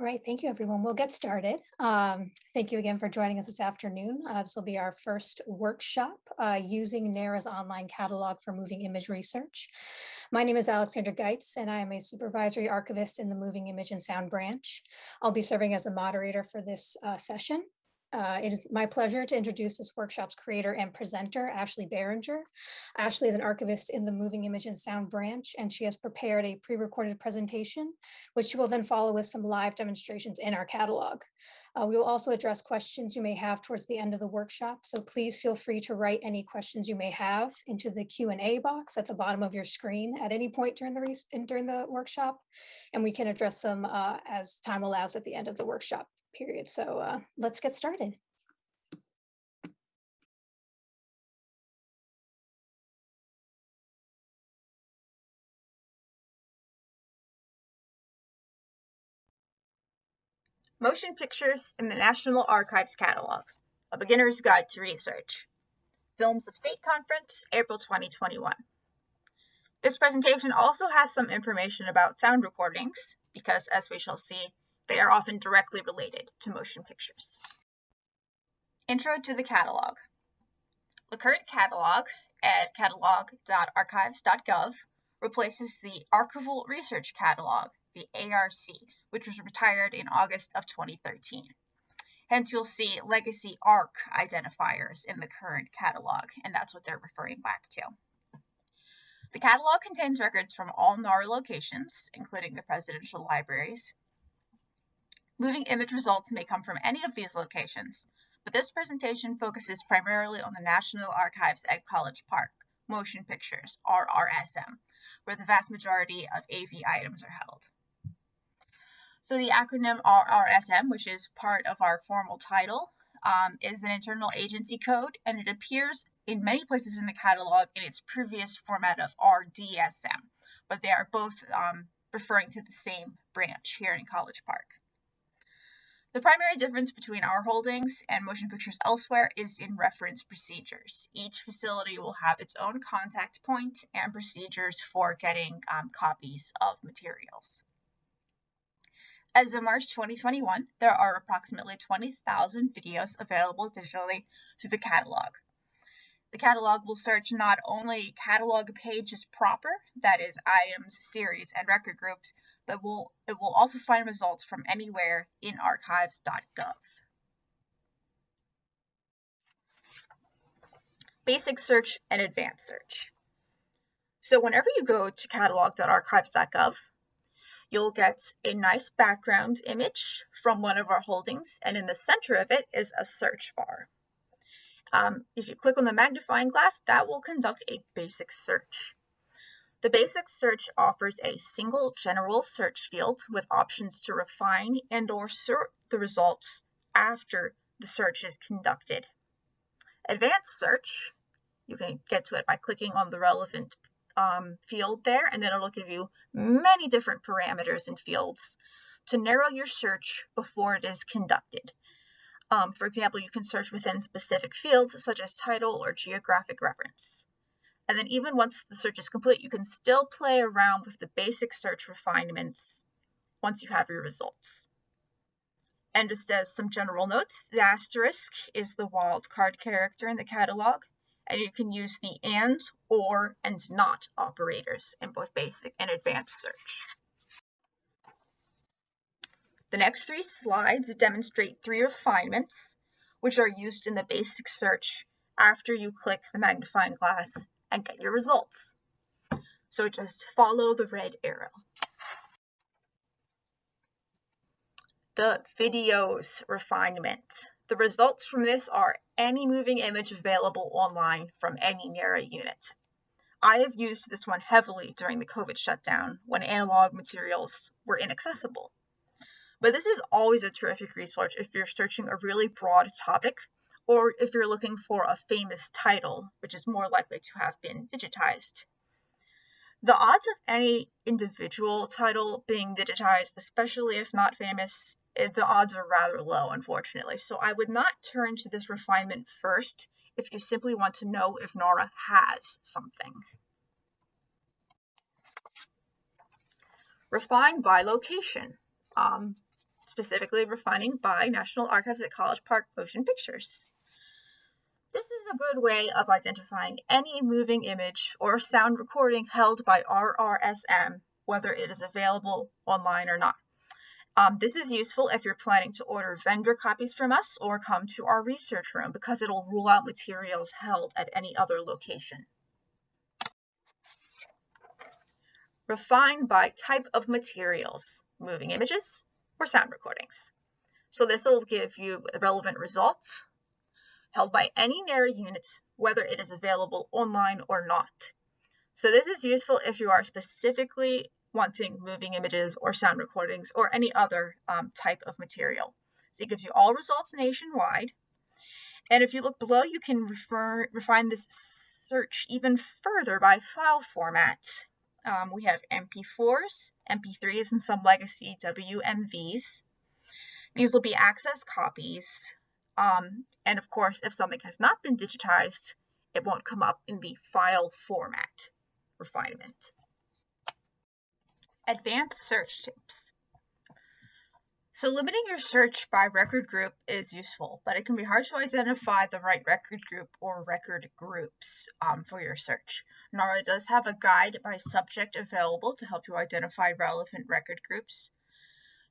All right, thank you, everyone. We'll get started. Um, thank you again for joining us this afternoon. Uh, this will be our first workshop uh, using NARA's online catalog for moving image research. My name is Alexandra Geitz, and I am a supervisory archivist in the Moving Image and Sound branch. I'll be serving as a moderator for this uh, session. Uh, it is my pleasure to introduce this workshop's creator and presenter, Ashley Behringer. Ashley is an archivist in the Moving Image and Sound branch, and she has prepared a pre-recorded presentation, which she will then follow with some live demonstrations in our catalog. Uh, we will also address questions you may have towards the end of the workshop, so please feel free to write any questions you may have into the Q&A box at the bottom of your screen at any point during the, during the workshop, and we can address them uh, as time allows at the end of the workshop period. So uh, let's get started. Motion Pictures in the National Archives Catalog, A Beginner's Guide to Research. Films of State Conference, April 2021. This presentation also has some information about sound recordings, because as we shall see, they are often directly related to motion pictures. Intro to the catalog. The current catalog at catalog.archives.gov replaces the Archival Research Catalog, the ARC, which was retired in August of 2013. Hence, you'll see legacy ARC identifiers in the current catalog, and that's what they're referring back to. The catalog contains records from all NARA locations, including the presidential libraries, Moving image results may come from any of these locations, but this presentation focuses primarily on the National Archives at College Park, Motion Pictures, RRSM, where the vast majority of AV items are held. So the acronym RRSM, which is part of our formal title, um, is an internal agency code, and it appears in many places in the catalog in its previous format of RDSM, but they are both um, referring to the same branch here in College Park. The primary difference between our holdings and motion pictures elsewhere is in reference procedures. Each facility will have its own contact point and procedures for getting um, copies of materials. As of March 2021, there are approximately 20,000 videos available digitally through the catalog. The catalog will search not only catalog pages proper, that is items, series, and record groups, but will, it will also find results from anywhere in archives.gov. Basic search and advanced search. So whenever you go to catalog.archives.gov, you'll get a nice background image from one of our holdings, and in the center of it is a search bar. Um, if you click on the magnifying glass, that will conduct a basic search. The basic search offers a single general search field with options to refine and or sort the results after the search is conducted. Advanced search, you can get to it by clicking on the relevant um, field there, and then it'll give you many different parameters and fields to narrow your search before it is conducted. Um, for example, you can search within specific fields such as title or geographic reference. And then even once the search is complete, you can still play around with the basic search refinements once you have your results. And just as some general notes, the asterisk is the wildcard character in the catalog, and you can use the and, or, and not operators in both basic and advanced search. The next three slides demonstrate three refinements, which are used in the basic search after you click the magnifying glass and get your results. So just follow the red arrow. The videos refinement. The results from this are any moving image available online from any NARA unit. I have used this one heavily during the COVID shutdown when analog materials were inaccessible. But this is always a terrific resource if you're searching a really broad topic or if you're looking for a famous title, which is more likely to have been digitized. The odds of any individual title being digitized, especially if not famous, eh, the odds are rather low, unfortunately. So I would not turn to this refinement first if you simply want to know if NARA has something. Refine by location. Um, specifically refining by National Archives at College Park Motion Pictures. This is a good way of identifying any moving image or sound recording held by RRSM, whether it is available online or not. Um, this is useful if you're planning to order vendor copies from us or come to our research room because it'll rule out materials held at any other location. Refine by type of materials, moving images or sound recordings. So this will give you relevant results held by any NARA unit, whether it is available online or not. So this is useful if you are specifically wanting moving images or sound recordings or any other um, type of material. So it gives you all results nationwide. And if you look below, you can refer, refine this search even further by file format. Um, we have MP4s, MP3s, and some legacy WMVs. These will be access copies. Um, and of course, if something has not been digitized, it won't come up in the file format refinement. Advanced search tips. So limiting your search by record group is useful, but it can be hard to identify the right record group or record groups um, for your search. NARA does have a guide by subject available to help you identify relevant record groups.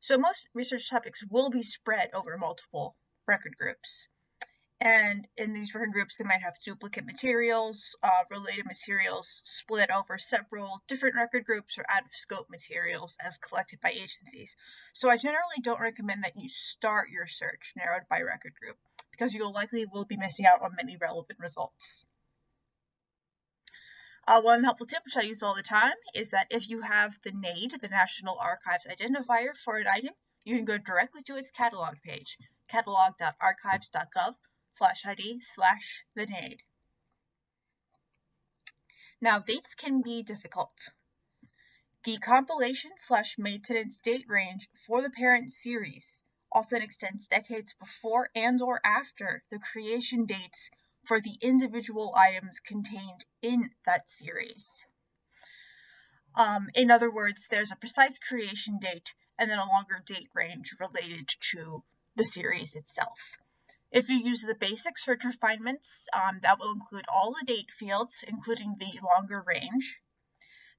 So most research topics will be spread over multiple record groups. And in these record groups, they might have duplicate materials, uh, related materials split over several different record groups or out of scope materials as collected by agencies. So I generally don't recommend that you start your search narrowed by record group because you will likely will be missing out on many relevant results. Uh, one helpful tip, which I use all the time, is that if you have the NAID, the National Archives Identifier for an item, you can go directly to its catalog page, catalog.archives.gov slash ID slash the NAID. Now, dates can be difficult. The compilation slash maintenance date range for the parent series often extends decades before and or after the creation dates for the individual items contained in that series. Um, in other words, there's a precise creation date and then a longer date range related to the series itself. If you use the basic search refinements, um, that will include all the date fields, including the longer range.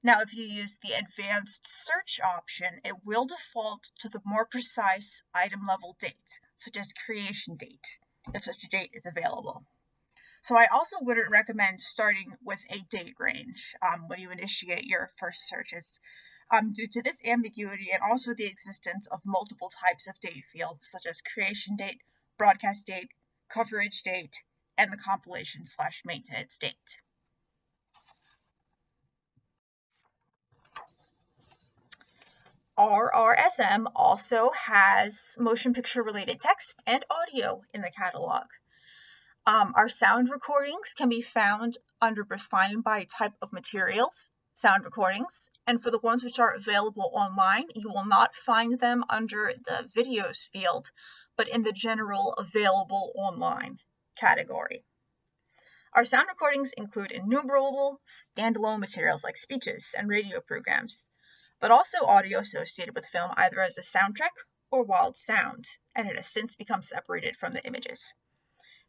Now, if you use the advanced search option, it will default to the more precise item level date, such as creation date, if such a date is available. So I also wouldn't recommend starting with a date range um, when you initiate your first searches. Um, due to this ambiguity and also the existence of multiple types of date fields, such as creation date, broadcast date, coverage date, and the compilation slash maintenance date. RRSM also has motion picture related text and audio in the catalog. Um, our sound recordings can be found under refined by type of materials, sound recordings, and for the ones which are available online, you will not find them under the videos field, but in the general available online category. Our sound recordings include innumerable standalone materials like speeches and radio programs, but also audio associated with film either as a soundtrack or wild sound, and it has since become separated from the images.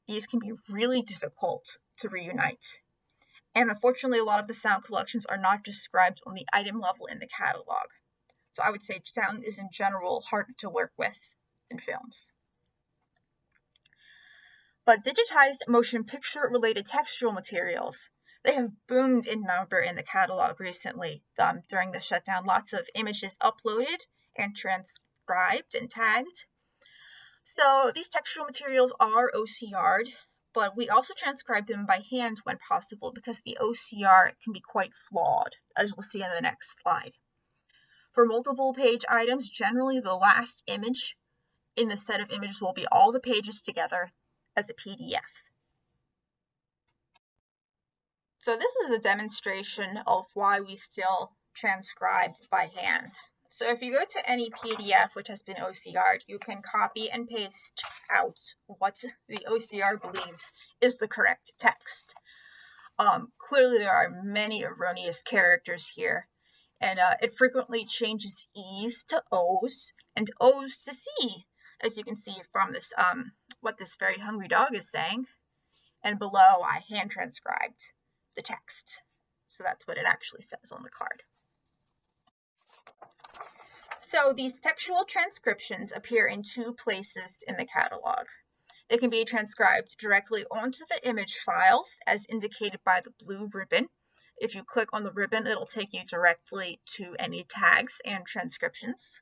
These can be really difficult to reunite. And unfortunately, a lot of the sound collections are not described on the item level in the catalog. So I would say sound is in general harder to work with in films but digitized motion picture related textual materials. They have boomed in number in the catalog recently um, during the shutdown. Lots of images uploaded and transcribed and tagged. So these textual materials are OCR'd, but we also transcribe them by hand when possible because the OCR can be quite flawed, as we'll see in the next slide. For multiple page items, generally the last image in the set of images will be all the pages together as a PDF. So this is a demonstration of why we still transcribe by hand. So if you go to any PDF which has been OCR'd, you can copy and paste out what the OCR believes is the correct text. Um, clearly there are many erroneous characters here, And uh, it frequently changes E's to O's and O's to C, as you can see from this, um, what this very hungry dog is saying. And below, I hand transcribed the text. So that's what it actually says on the card. So these textual transcriptions appear in two places in the catalog. They can be transcribed directly onto the image files as indicated by the blue ribbon. If you click on the ribbon, it'll take you directly to any tags and transcriptions.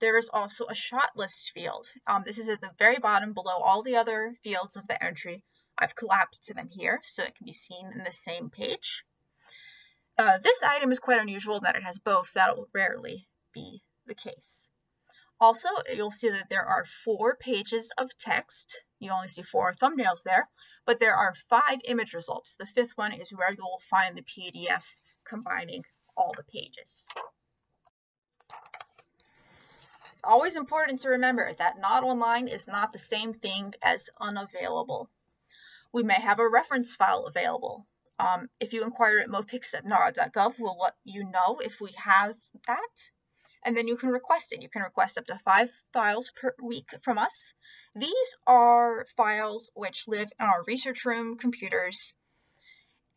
There is also a shot list field. Um, this is at the very bottom below all the other fields of the entry. I've collapsed to them here so it can be seen in the same page. Uh, this item is quite unusual in that it has both. That will rarely be the case. Also, you'll see that there are four pages of text. You only see four thumbnails there, but there are five image results. The fifth one is where you will find the PDF combining all the pages. It's always important to remember that not online is not the same thing as unavailable. We may have a reference file available. Um, if you inquire at mopics at nara.gov, we'll let you know if we have that and then you can request it. You can request up to five files per week from us. These are files which live in our research room computers.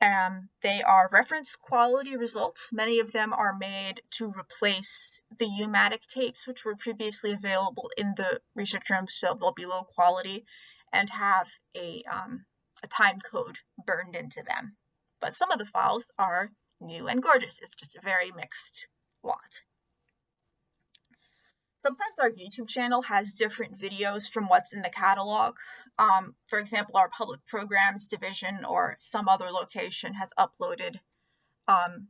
Um, they are reference quality results. Many of them are made to replace the U-matic tapes, which were previously available in the research room, so they'll be low quality and have a, um, a time code burned into them. But some of the files are new and gorgeous. It's just a very mixed lot. Sometimes our YouTube channel has different videos from what's in the catalog. Um, for example, our public programs division or some other location has uploaded um,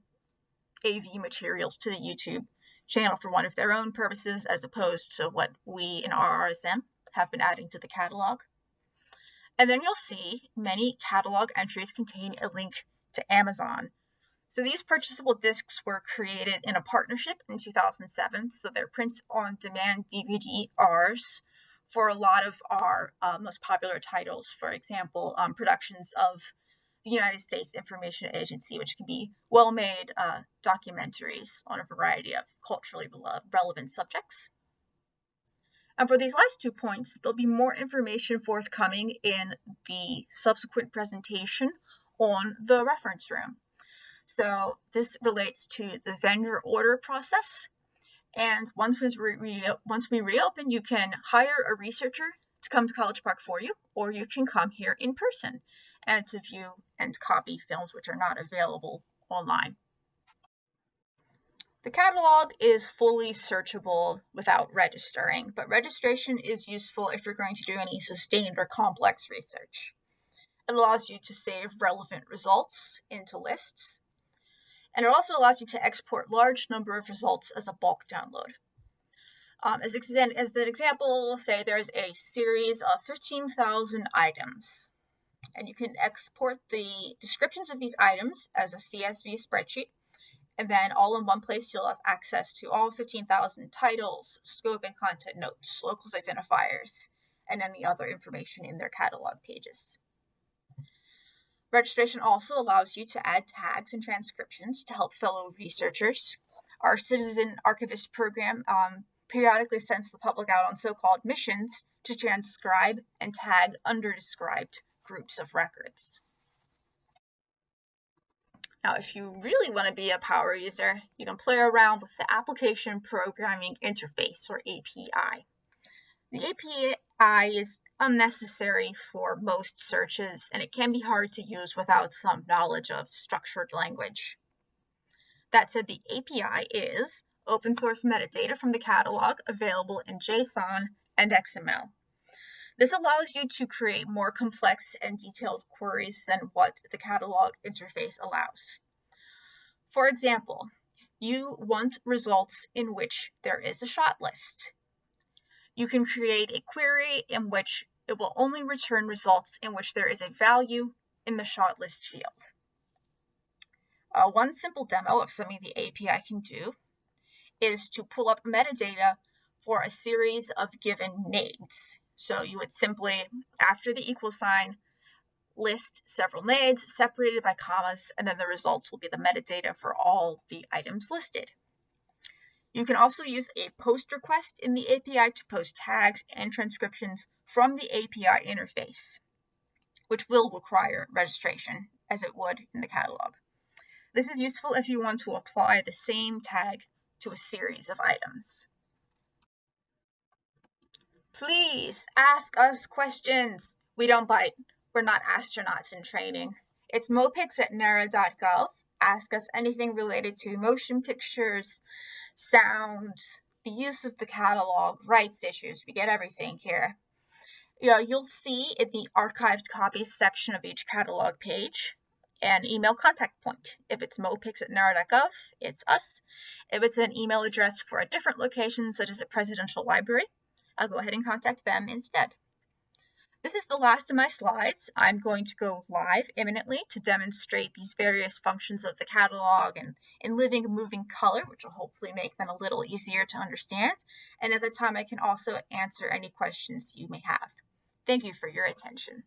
AV materials to the YouTube channel for one of their own purposes as opposed to what we in RRSM have been adding to the catalog. And then you'll see many catalog entries contain a link to Amazon so these purchasable discs were created in a partnership in 2007. So they're print on demand DVD-Rs for a lot of our uh, most popular titles. For example, um, productions of the United States Information Agency, which can be well made uh, documentaries on a variety of culturally relevant subjects. And for these last two points, there'll be more information forthcoming in the subsequent presentation on the reference room. So this relates to the vendor order process. And once we, once we reopen, you can hire a researcher to come to College Park for you, or you can come here in person and to view and copy films which are not available online. The catalog is fully searchable without registering, but registration is useful if you're going to do any sustained or complex research. It allows you to save relevant results into lists, and it also allows you to export large number of results as a bulk download. Um, as, as an example, say there's a series of 15,000 items, and you can export the descriptions of these items as a CSV spreadsheet, and then all in one place you'll have access to all 15,000 titles, scope and content notes, locals identifiers, and any other information in their catalog pages. Registration also allows you to add tags and transcriptions to help fellow researchers. Our Citizen Archivist program um, periodically sends the public out on so-called missions to transcribe and tag underdescribed groups of records. Now, if you really want to be a power user, you can play around with the Application Programming Interface, or API. The API is unnecessary for most searches, and it can be hard to use without some knowledge of structured language. That said, the API is open source metadata from the catalog available in JSON and XML. This allows you to create more complex and detailed queries than what the catalog interface allows. For example, you want results in which there is a shot list. You can create a query in which it will only return results in which there is a value in the shot list field. Uh, one simple demo of something the API can do is to pull up metadata for a series of given NAIDs. So you would simply, after the equal sign, list several NAIDs separated by commas, and then the results will be the metadata for all the items listed. You can also use a post request in the API to post tags and transcriptions from the API interface, which will require registration as it would in the catalog. This is useful if you want to apply the same tag to a series of items. Please ask us questions. We don't bite. We're not astronauts in training. It's mopics at nara.gov. Ask us anything related to motion pictures, sound, the use of the catalog, rights issues. We get everything here. Yeah, you'll see in the archived copies section of each catalog page an email contact point. If it's mopics at nara.gov, it's us. If it's an email address for a different location, such as a presidential library, I'll go ahead and contact them instead. This is the last of my slides. I'm going to go live imminently to demonstrate these various functions of the catalog and in living and moving color, which will hopefully make them a little easier to understand. And at the time, I can also answer any questions you may have. Thank you for your attention.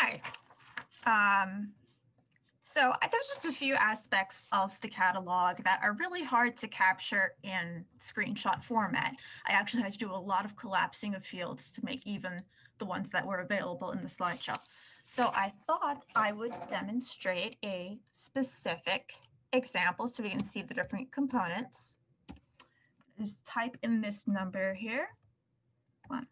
Hi. Um, so there's just a few aspects of the catalog that are really hard to capture in screenshot format. I actually had to do a lot of collapsing of fields to make even the ones that were available in the slideshow. So I thought I would demonstrate a specific example so we can see the different components. Just type in this number here. One,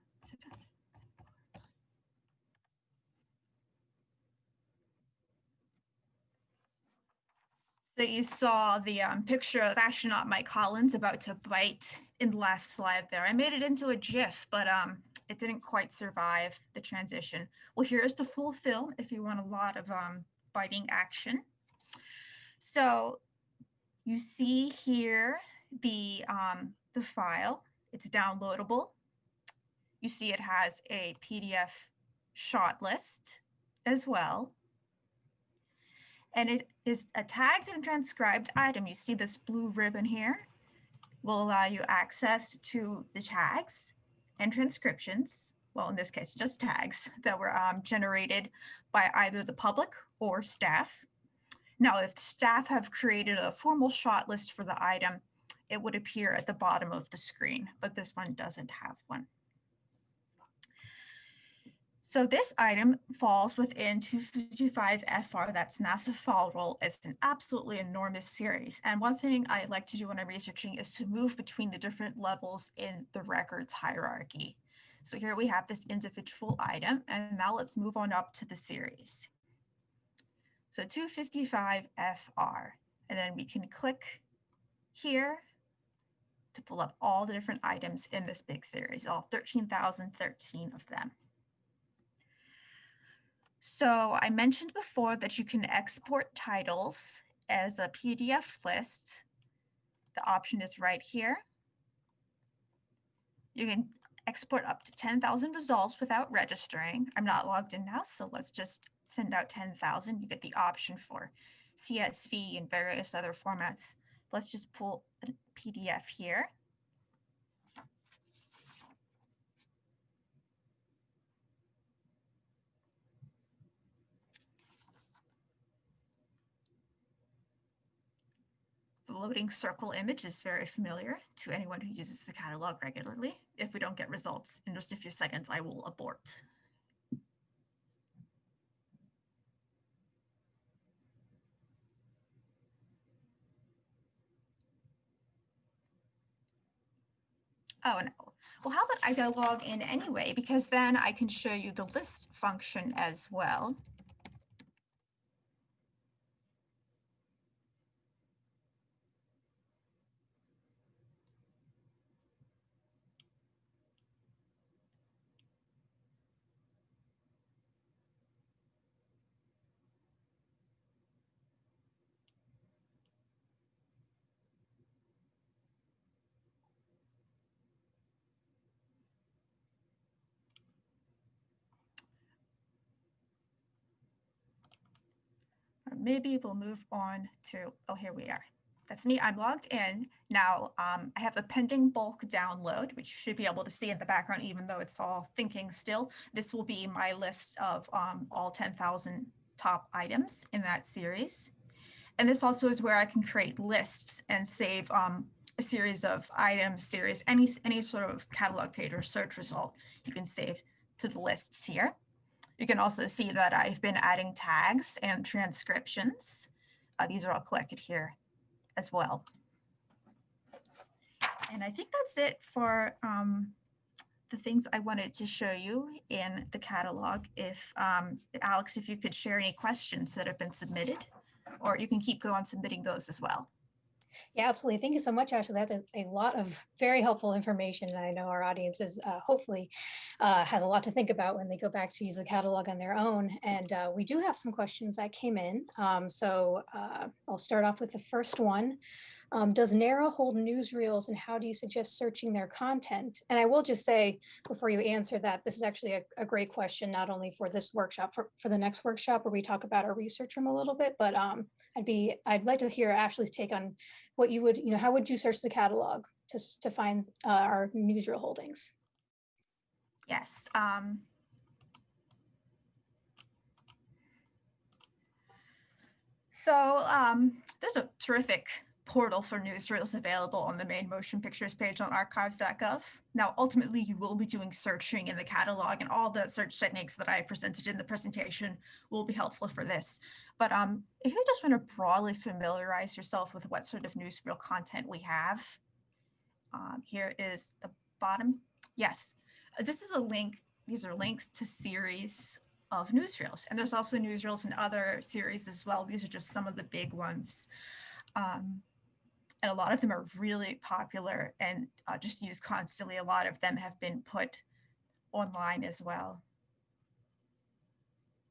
that you saw the um, picture of astronaut Mike Collins about to bite in the last slide there. I made it into a GIF, but um, it didn't quite survive the transition. Well, here's the full film if you want a lot of um, biting action. So you see here the, um, the file. It's downloadable. You see it has a PDF shot list as well and it is a tagged and transcribed item. You see this blue ribbon here will allow you access to the tags and transcriptions. Well, in this case, just tags that were um, generated by either the public or staff. Now, if staff have created a formal shot list for the item, it would appear at the bottom of the screen, but this one doesn't have one. So this item falls within 255 FR, that's NASA Fall Roll. It's an absolutely enormous series. And one thing I like to do when I'm researching is to move between the different levels in the records hierarchy. So here we have this individual item, and now let's move on up to the series. So 255 FR, and then we can click here to pull up all the different items in this big series, all 13,013 of them. So I mentioned before that you can export titles as a PDF list. The option is right here. You can export up to 10,000 results without registering. I'm not logged in now, so let's just send out 10,000. You get the option for CSV and various other formats. Let's just pull a PDF here. Loading circle image is very familiar to anyone who uses the catalog regularly. If we don't get results in just a few seconds, I will abort. Oh, no. Well, how about I log in anyway, because then I can show you the list function as well. Maybe we'll move on to, oh, here we are. that's me. I'm logged in. Now um, I have a pending bulk download, which you should be able to see in the background, even though it's all thinking still. This will be my list of um, all 10,000 top items in that series. And this also is where I can create lists and save um, a series of items, series, any, any sort of catalog page or search result you can save to the lists here. You can also see that I've been adding tags and transcriptions. Uh, these are all collected here as well. And I think that's it for um, the things I wanted to show you in the catalog. If um, Alex, if you could share any questions that have been submitted, or you can keep going submitting those as well. Yeah, absolutely. Thank you so much, Ashley. That's a, lot of very helpful information. And I know our audience is uh, hopefully uh, has a lot to think about when they go back to use the catalog on their own. And uh, we do have some questions that came in. Um, so uh, I'll start off with the first one. Um, does NARA hold newsreels and how do you suggest searching their content? And I will just say before you answer that, this is actually a, a great question, not only for this workshop, for, for the next workshop where we talk about our research room a little bit, but um, I'd be, I'd like to hear Ashley's take on what you would, you know, how would you search the catalog to, to find uh, our newsreel holdings? Yes. Um, so um, there's a terrific portal for newsreels available on the main motion pictures page on archives.gov. Now, ultimately, you will be doing searching in the catalog and all the search techniques that I presented in the presentation will be helpful for this. But um, if you just want to broadly familiarize yourself with what sort of newsreel content we have, um, here is the bottom. Yes, this is a link. These are links to series of newsreels. And there's also newsreels in other series as well. These are just some of the big ones. Um, and a lot of them are really popular and uh, just used constantly. A lot of them have been put online as well.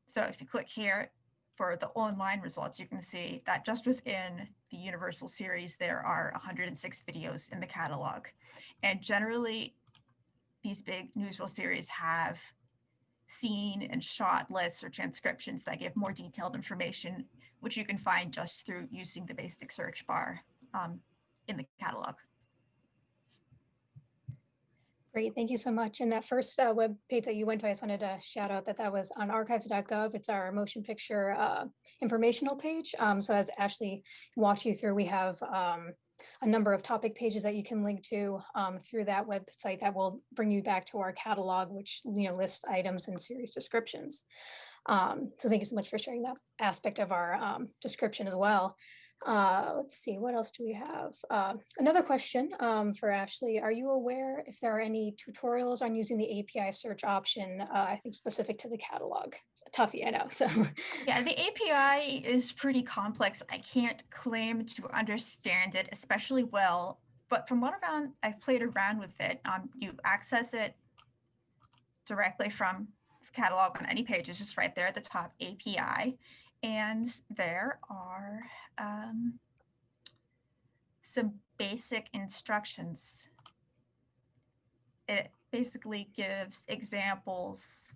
So if you click here for the online results, you can see that just within the Universal series, there are 106 videos in the catalog. And generally, these big newsreel series have scene and shot lists or transcriptions that give more detailed information, which you can find just through using the basic search bar um, in the catalog. Great, thank you so much. And that first uh, web page that you went to, I just wanted to shout out that that was on archives.gov. It's our motion picture uh, informational page. Um, so as Ashley walked you through, we have um, a number of topic pages that you can link to um, through that website that will bring you back to our catalog, which you know lists items and series descriptions. Um, so thank you so much for sharing that aspect of our um, description as well. Uh, let's see, what else do we have? Uh, another question um, for Ashley. Are you aware if there are any tutorials on using the API search option, uh, I think specific to the catalog? Toughie, I know, so. Yeah, the API is pretty complex. I can't claim to understand it especially well, but from what around I've played around with it, um, you access it directly from the catalog on any page. It's just right there at the top API. And there are um, some basic instructions. It basically gives examples.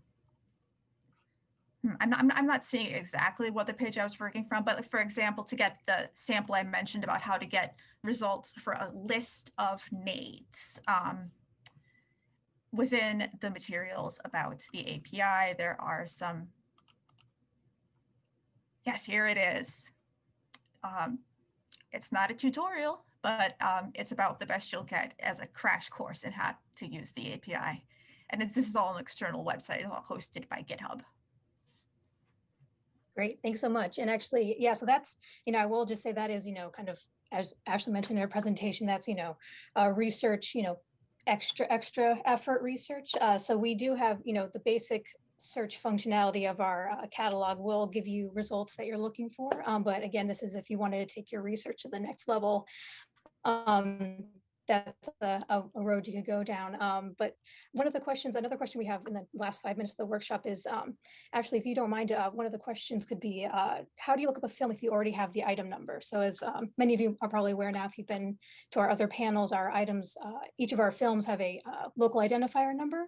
Hmm, I'm not, I'm not seeing exactly what the page I was working from, but for example, to get the sample I mentioned about how to get results for a list of NAIDs. Um, within the materials about the API, there are some Yes, here it is. Um, it's not a tutorial, but um, it's about the best you'll get as a crash course in how to use the API. And this is all an external website, it's all hosted by GitHub. Great, thanks so much. And actually, yeah, so that's, you know, I will just say that is, you know, kind of, as Ashley mentioned in her presentation, that's, you know, uh, research, you know, extra, extra effort research. Uh, so we do have, you know, the basic search functionality of our uh, catalog will give you results that you're looking for. Um, but again, this is if you wanted to take your research to the next level. Um, that's a, a, road you could go down. Um, but one of the questions, another question we have in the last five minutes of the workshop is, um, actually, if you don't mind, uh, one of the questions could be, uh, how do you look up a film if you already have the item number? So as um, many of you are probably aware now, if you've been to our other panels, our items, uh, each of our films have a uh, local identifier number,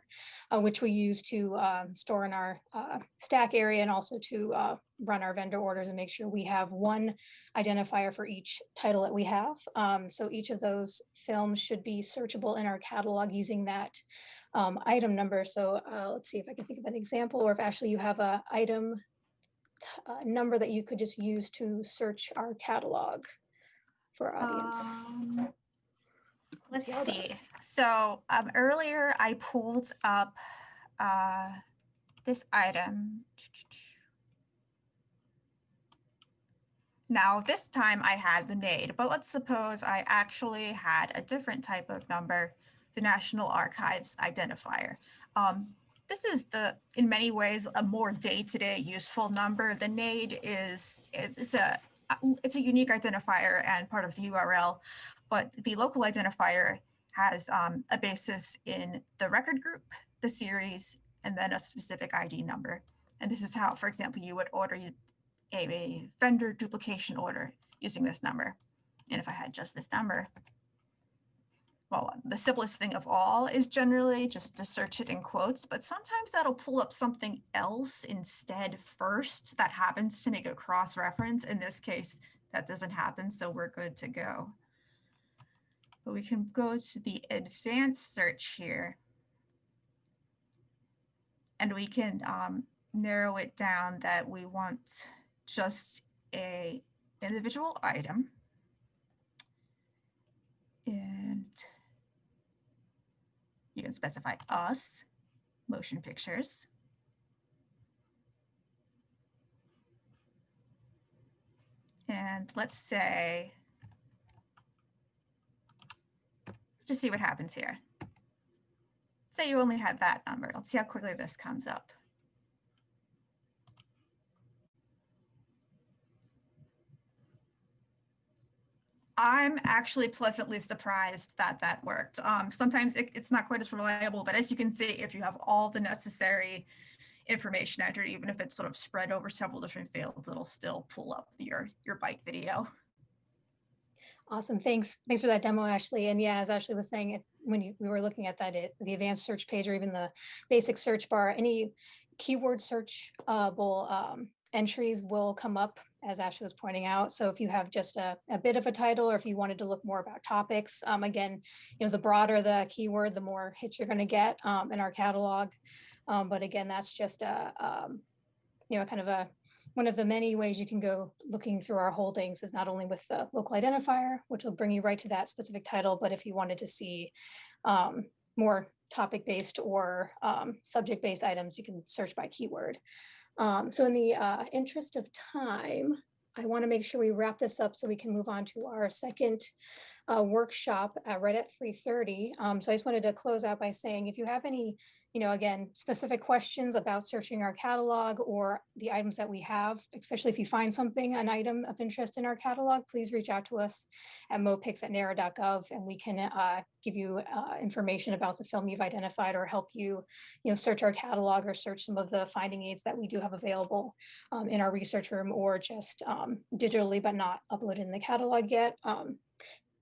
uh, which we use to um, store in our uh, stack area and also to run our vendor orders and make sure we have one identifier for each title that we have. Um, so each of those films should be searchable in our catalog using that um, item number. So uh, let's see if I can think of an example, or if actually you have a item uh, number that you could just use to search our catalog for our audience. Um, Let's see see. So um, earlier I pulled up uh, this item. Now this time I had the NAID, but let's suppose I actually had a different type of number, the National Archives identifier. Um, this is the, in many ways, a more day-to-day useful number. The NAID is, it's, a, it's a unique identifier and part of the URL but the local identifier has um, a basis in the record group, the series, and then a specific ID number. And this is how, for example, you would order a, vendor duplication order using this number. And if I had just this number, well, the simplest thing of all is generally just to search it in quotes, but sometimes that'll pull up something else instead first that happens to make a cross reference. In this case, that doesn't happen, so we're good to go but we can go to the advanced search here. And we can um, narrow it down that we want just a individual item. And you can specify us, motion pictures. And let's say Let's just see what happens here. Say you only had that number. Let's see how quickly this comes up. I'm actually pleasantly surprised that that worked. Um, sometimes it, it's not quite as reliable, but as you can see, if you have all the necessary information entered, even if it's sort of spread over several different fields, it'll still pull up your, your bike video. Awesome. Thanks. Thanks for that demo, Ashley. And yeah, as Ashley was saying, if, when you, we were looking at that, it, the advanced search page or even the basic search bar, any keyword searchable um, entries will come up as Ashley was pointing out. So if you have just a, a bit of a title or if you wanted to look more about topics, um, again, you know, the broader the keyword, the more hits you're going to get um, in our catalog. Um, but again, that's just a, um, you know, kind of a one of the many ways you can go looking through our holdings is not only with the local identifier, which will bring you right to that specific title, but if you wanted to see um, more topic-based or um, subject-based items, you can search by keyword. Um, so in the uh, interest of time, I want to make sure we wrap this up so we can move on to our second uh, workshop uh, right at 3.30. Um, so I just wanted to close out by saying if you have any you know, again, specific questions about searching our catalog or the items that we have, especially if you find something, an item of interest in our catalog, please reach out to us at mopics at nara.gov and we can uh, give you uh, information about the film you've identified or help you, you know, search our catalog or search some of the finding aids that we do have available um, in our research room or just um, digitally, but not uploaded in the catalog yet. Um,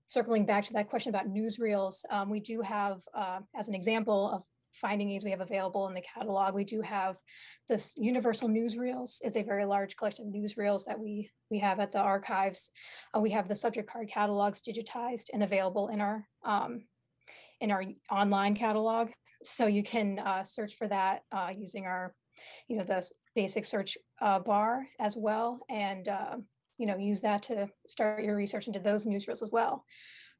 circling back to that question about newsreels, um, we do have, uh, as an example of finding aids we have available in the catalog. We do have this universal newsreels is a very large collection of newsreels that we we have at the archives. Uh, we have the subject card catalogs digitized and available in our um, in our online catalog. So you can uh, search for that uh, using our, you know, the basic search uh, bar as well, and uh, you know use that to start your research into those newsreels as well.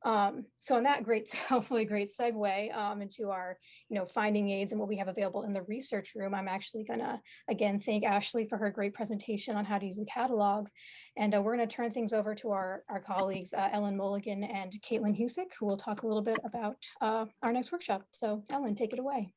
Um, so in that great, hopefully great segue um, into our, you know, finding aids and what we have available in the research room, I'm actually gonna, again, thank Ashley for her great presentation on how to use the catalog. And uh, we're gonna turn things over to our, our colleagues, uh, Ellen Mulligan and Caitlin Husick, who will talk a little bit about uh, our next workshop. So Ellen, take it away.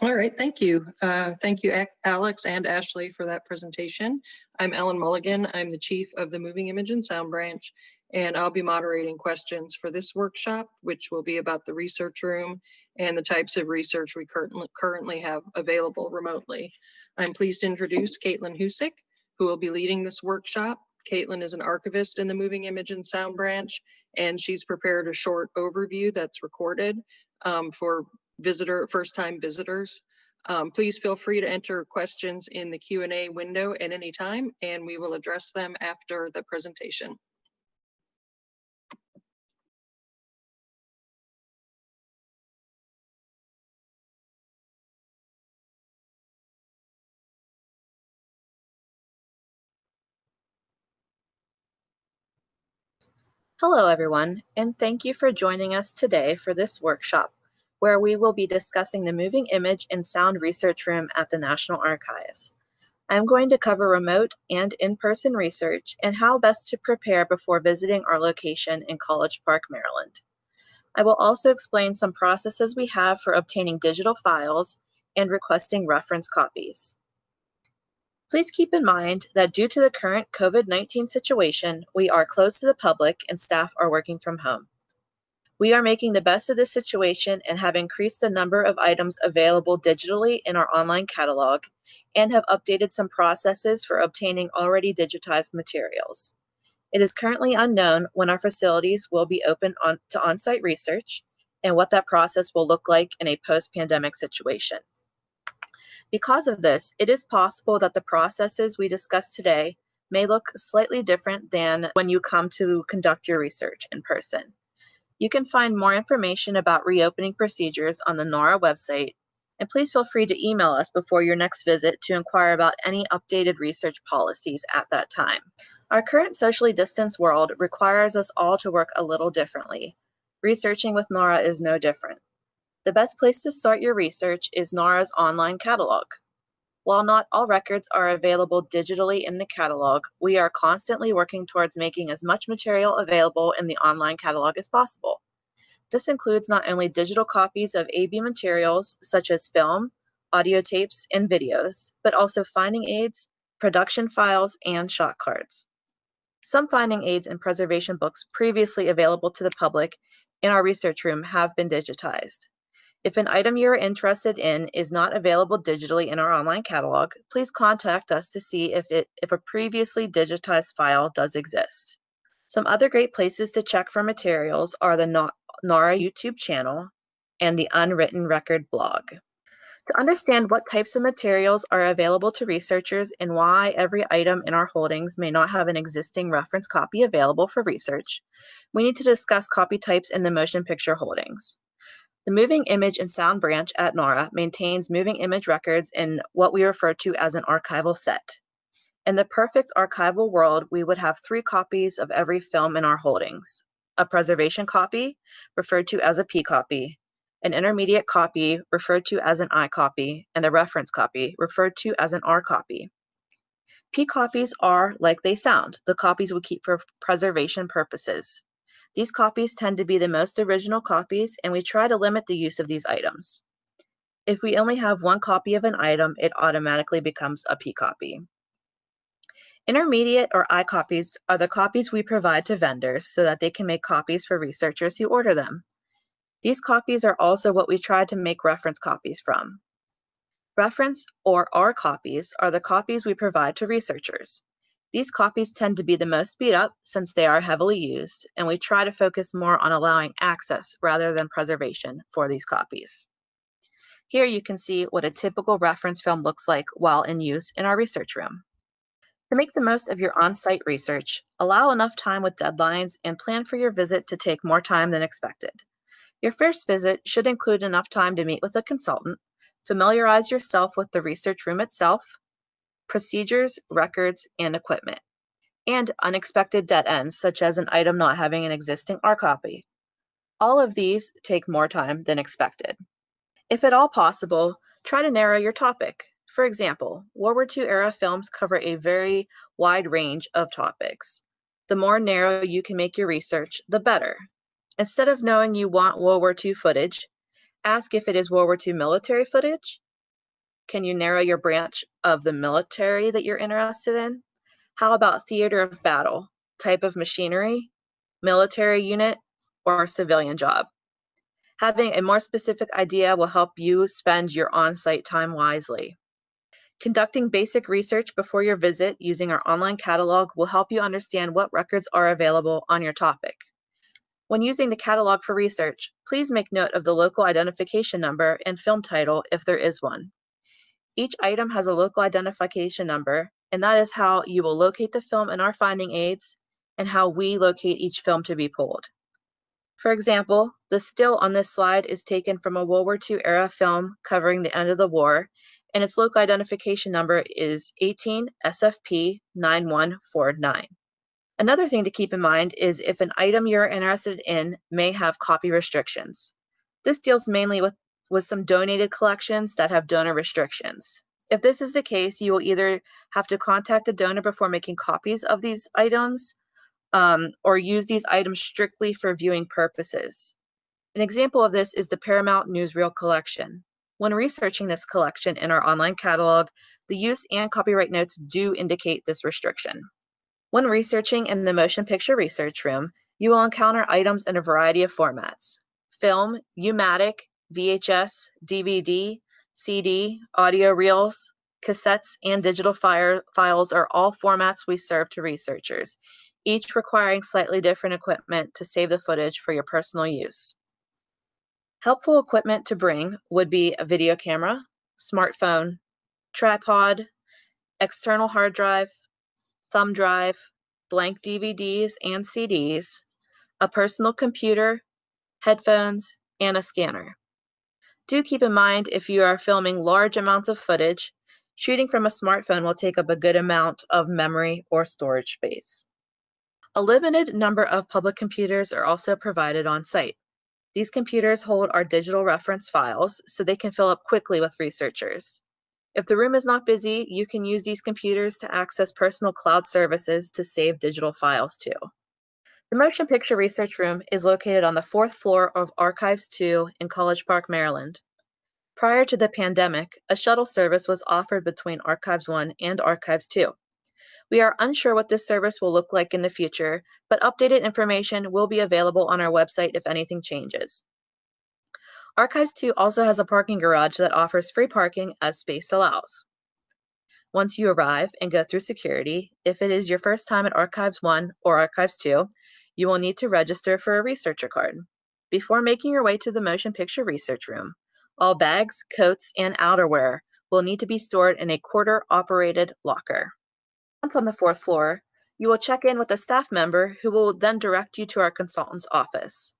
All right, thank you. Uh, Thank you, Alex and Ashley for that presentation. I'm Ellen Mulligan. I'm the Chief of the Moving Image and Sound Branch, and I'll be moderating questions for this workshop, which will be about the research room and the types of research we currently currently have available remotely. I'm pleased to introduce Caitlin Husick, who will be leading this workshop. Caitlin is an archivist in the Moving Image and Sound Branch, and she's prepared a short overview that's recorded um, for visitor, first-time visitors. Um, please feel free to enter questions in the Q and A window at any time, and we will address them after the presentation. Hello, everyone, and thank you for joining us today for this workshop, where we will be discussing the moving image and sound research room at the National Archives. I'm going to cover remote and in-person research and how best to prepare before visiting our location in College Park, Maryland. I will also explain some processes we have for obtaining digital files and requesting reference copies. Please keep in mind that due to the current COVID-19 situation, we are closed to the public and staff are working from home. We are making the best of this situation and have increased the number of items available digitally in our online catalog and have updated some processes for obtaining already digitized materials. It is currently unknown when our facilities will be open on, to on-site research and what that process will look like in a post-pandemic situation. Because of this, it is possible that the processes we discuss today may look slightly different than when you come to conduct your research in person. You can find more information about reopening procedures on the NARA website, and please feel free to email us before your next visit to inquire about any updated research policies at that time. Our current socially distanced world requires us all to work a little differently. Researching with NARA is no different. The best place to start your research is NARA's online catalog. While not all records are available digitally in the catalog, we are constantly working towards making as much material available in the online catalog as possible. This includes not only digital copies of AV materials such as film, audio tapes, and videos, but also finding aids, production files, and shot cards. Some finding aids and preservation books previously available to the public in our research room have been digitized. If an item you are interested in is not available digitally in our online catalog, please contact us to see if, it, if a previously digitized file does exist. Some other great places to check for materials are the NARA YouTube channel and the Unwritten Record blog. To understand what types of materials are available to researchers and why every item in our holdings may not have an existing reference copy available for research, we need to discuss copy types in the motion picture holdings. The Moving Image and Sound branch at NARA maintains moving image records in what we refer to as an archival set. In the perfect archival world, we would have three copies of every film in our holdings. A preservation copy, referred to as a P copy, an intermediate copy, referred to as an I copy, and a reference copy, referred to as an R copy. P copies are like they sound, the copies we keep for preservation purposes. These copies tend to be the most original copies, and we try to limit the use of these items. If we only have one copy of an item, it automatically becomes a P copy. Intermediate or I copies are the copies we provide to vendors so that they can make copies for researchers who order them. These copies are also what we try to make reference copies from. Reference or R copies are the copies we provide to researchers. These copies tend to be the most beat up since they are heavily used, and we try to focus more on allowing access rather than preservation for these copies. Here you can see what a typical reference film looks like while in use in our research room. To make the most of your on-site research, allow enough time with deadlines and plan for your visit to take more time than expected. Your first visit should include enough time to meet with a consultant, familiarize yourself with the research room itself, procedures, records, and equipment, and unexpected dead ends, such as an item not having an existing R copy. All of these take more time than expected. If at all possible, try to narrow your topic. For example, World War II era films cover a very wide range of topics. The more narrow you can make your research, the better. Instead of knowing you want World War II footage, ask if it is World War II military footage, can you narrow your branch of the military that you're interested in? How about theater of battle, type of machinery, military unit, or civilian job? Having a more specific idea will help you spend your on-site time wisely. Conducting basic research before your visit using our online catalog will help you understand what records are available on your topic. When using the catalog for research, please make note of the local identification number and film title if there is one. Each item has a local identification number, and that is how you will locate the film in our finding aids and how we locate each film to be pulled. For example, the still on this slide is taken from a World War II era film covering the end of the war, and its local identification number is 18 SFP 9149. Another thing to keep in mind is if an item you're interested in may have copy restrictions. This deals mainly with, with some donated collections that have donor restrictions. If this is the case, you will either have to contact the donor before making copies of these items um, or use these items strictly for viewing purposes. An example of this is the Paramount Newsreel collection. When researching this collection in our online catalog, the use and copyright notes do indicate this restriction. When researching in the Motion Picture Research Room, you will encounter items in a variety of formats. Film, U-matic, VHS, DVD, CD, audio reels, cassettes, and digital file files are all formats we serve to researchers, each requiring slightly different equipment to save the footage for your personal use. Helpful equipment to bring would be a video camera, smartphone, tripod, external hard drive, thumb drive, blank DVDs and CDs, a personal computer, headphones, and a scanner. Do keep in mind if you are filming large amounts of footage, shooting from a smartphone will take up a good amount of memory or storage space. A limited number of public computers are also provided on site. These computers hold our digital reference files so they can fill up quickly with researchers. If the room is not busy, you can use these computers to access personal cloud services to save digital files too. The Motion Picture Research Room is located on the fourth floor of Archives 2 in College Park, Maryland. Prior to the pandemic, a shuttle service was offered between Archives 1 and Archives 2. We are unsure what this service will look like in the future, but updated information will be available on our website if anything changes. Archives 2 also has a parking garage that offers free parking as space allows. Once you arrive and go through security, if it is your first time at Archives 1 or Archives 2, you will need to register for a researcher card. Before making your way to the Motion Picture Research Room, all bags, coats, and outerwear will need to be stored in a quarter operated locker. Once on the fourth floor, you will check in with a staff member who will then direct you to our consultant's office.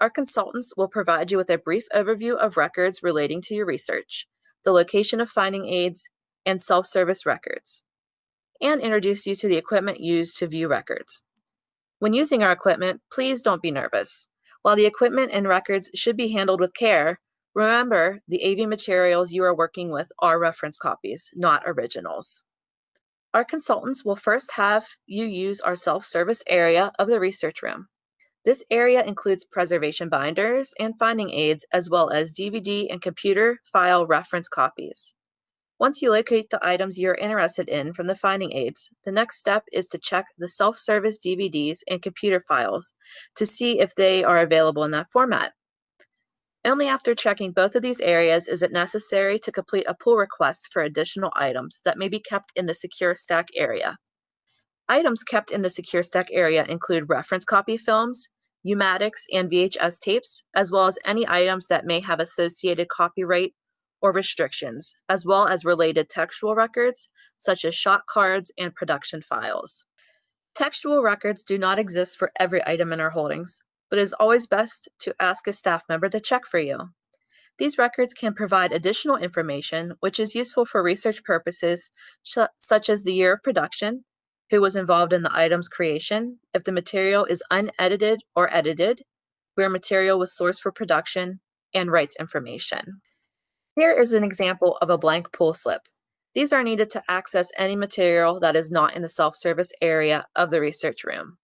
Our consultants will provide you with a brief overview of records relating to your research, the location of finding aids, and self service records, and introduce you to the equipment used to view records. When using our equipment, please don't be nervous. While the equipment and records should be handled with care, remember the AV materials you are working with are reference copies, not originals. Our consultants will first have you use our self-service area of the research room. This area includes preservation binders and finding aids, as well as DVD and computer file reference copies. Once you locate the items you're interested in from the finding aids, the next step is to check the self-service DVDs and computer files to see if they are available in that format. Only after checking both of these areas is it necessary to complete a pull request for additional items that may be kept in the Secure Stack area. Items kept in the Secure Stack area include reference copy films, U-matics, and VHS tapes, as well as any items that may have associated copyright or restrictions, as well as related textual records, such as shot cards and production files. Textual records do not exist for every item in our holdings, but it is always best to ask a staff member to check for you. These records can provide additional information, which is useful for research purposes, such as the year of production, who was involved in the item's creation, if the material is unedited or edited, where material was sourced for production, and rights information. Here is an example of a blank pull slip. These are needed to access any material that is not in the self-service area of the research room.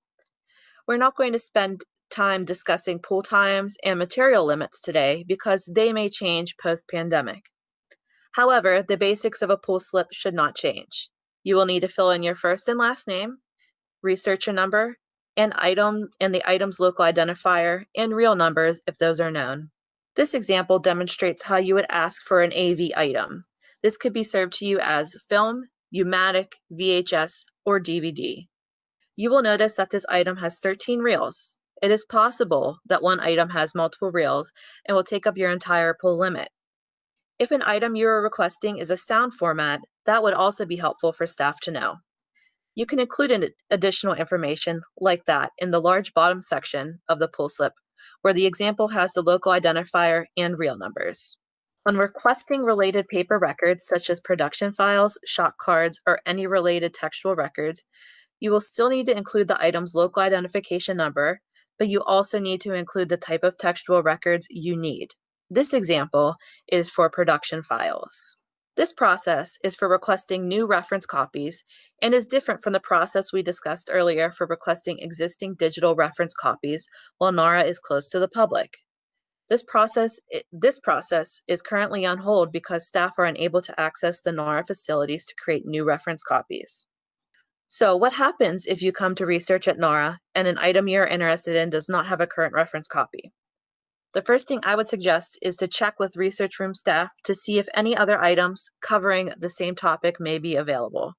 We're not going to spend time discussing pull times and material limits today because they may change post-pandemic. However, the basics of a pull slip should not change. You will need to fill in your first and last name, researcher number, and item and the item's local identifier and reel numbers if those are known. This example demonstrates how you would ask for an AV item. This could be served to you as film, U-matic, VHS, or DVD. You will notice that this item has 13 reels. It is possible that one item has multiple reels and will take up your entire pull limit. If an item you are requesting is a sound format, that would also be helpful for staff to know. You can include additional information like that in the large bottom section of the pull slip, where the example has the local identifier and reel numbers. When requesting related paper records, such as production files, shot cards, or any related textual records, you will still need to include the item's local identification number, but you also need to include the type of textual records you need. This example is for production files. This process is for requesting new reference copies and is different from the process we discussed earlier for requesting existing digital reference copies while NARA is closed to the public. This process, this process is currently on hold because staff are unable to access the NARA facilities to create new reference copies. So what happens if you come to research at NARA and an item you're interested in does not have a current reference copy? The first thing I would suggest is to check with research room staff to see if any other items covering the same topic may be available.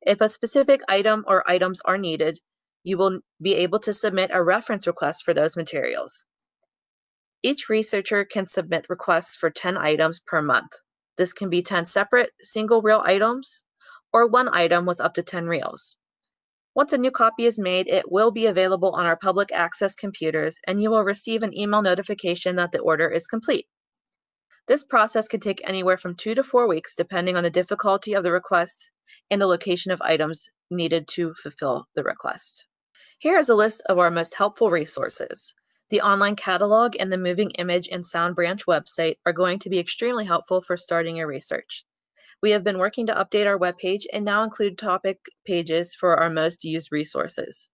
If a specific item or items are needed, you will be able to submit a reference request for those materials. Each researcher can submit requests for 10 items per month. This can be 10 separate single reel items or one item with up to 10 reels. Once a new copy is made, it will be available on our public access computers and you will receive an email notification that the order is complete. This process can take anywhere from two to four weeks depending on the difficulty of the request and the location of items needed to fulfill the request. Here is a list of our most helpful resources. The online catalog and the Moving Image and Sound Branch website are going to be extremely helpful for starting your research. We have been working to update our webpage and now include topic pages for our most used resources.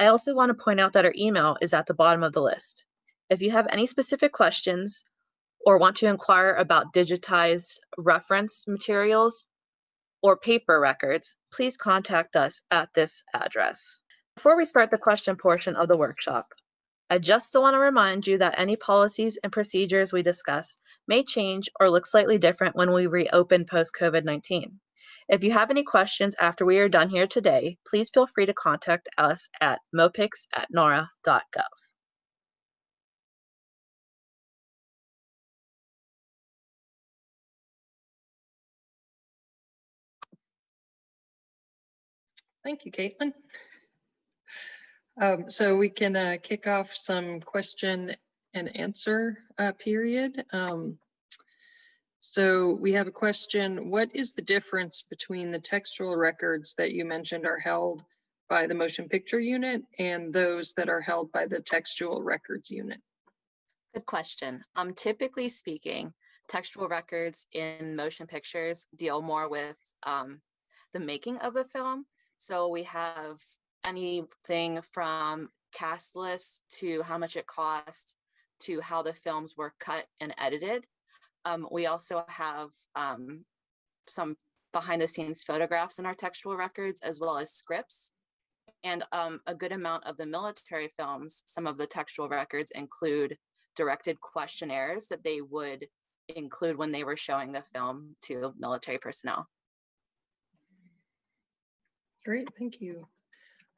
I also want to point out that our email is at the bottom of the list. If you have any specific questions or want to inquire about digitized reference materials or paper records, please contact us at this address. Before we start the question portion of the workshop, I just want to remind you that any policies and procedures we discuss may change or look slightly different when we reopen post COVID 19. If you have any questions after we are done here today, please feel free to contact us at mopix at nara.gov. Thank you, Caitlin. Um, so we can uh, kick off some question and answer uh, period. Um, so we have a question. What is the difference between the textual records that you mentioned are held by the motion picture unit and those that are held by the textual records unit? Good question. Um, typically speaking, textual records in motion pictures deal more with um, the making of the film. So we have anything from cast lists to how much it cost to how the films were cut and edited. Um, we also have um, some behind the scenes photographs in our textual records as well as scripts. And um, a good amount of the military films, some of the textual records include directed questionnaires that they would include when they were showing the film to military personnel. Great, thank you.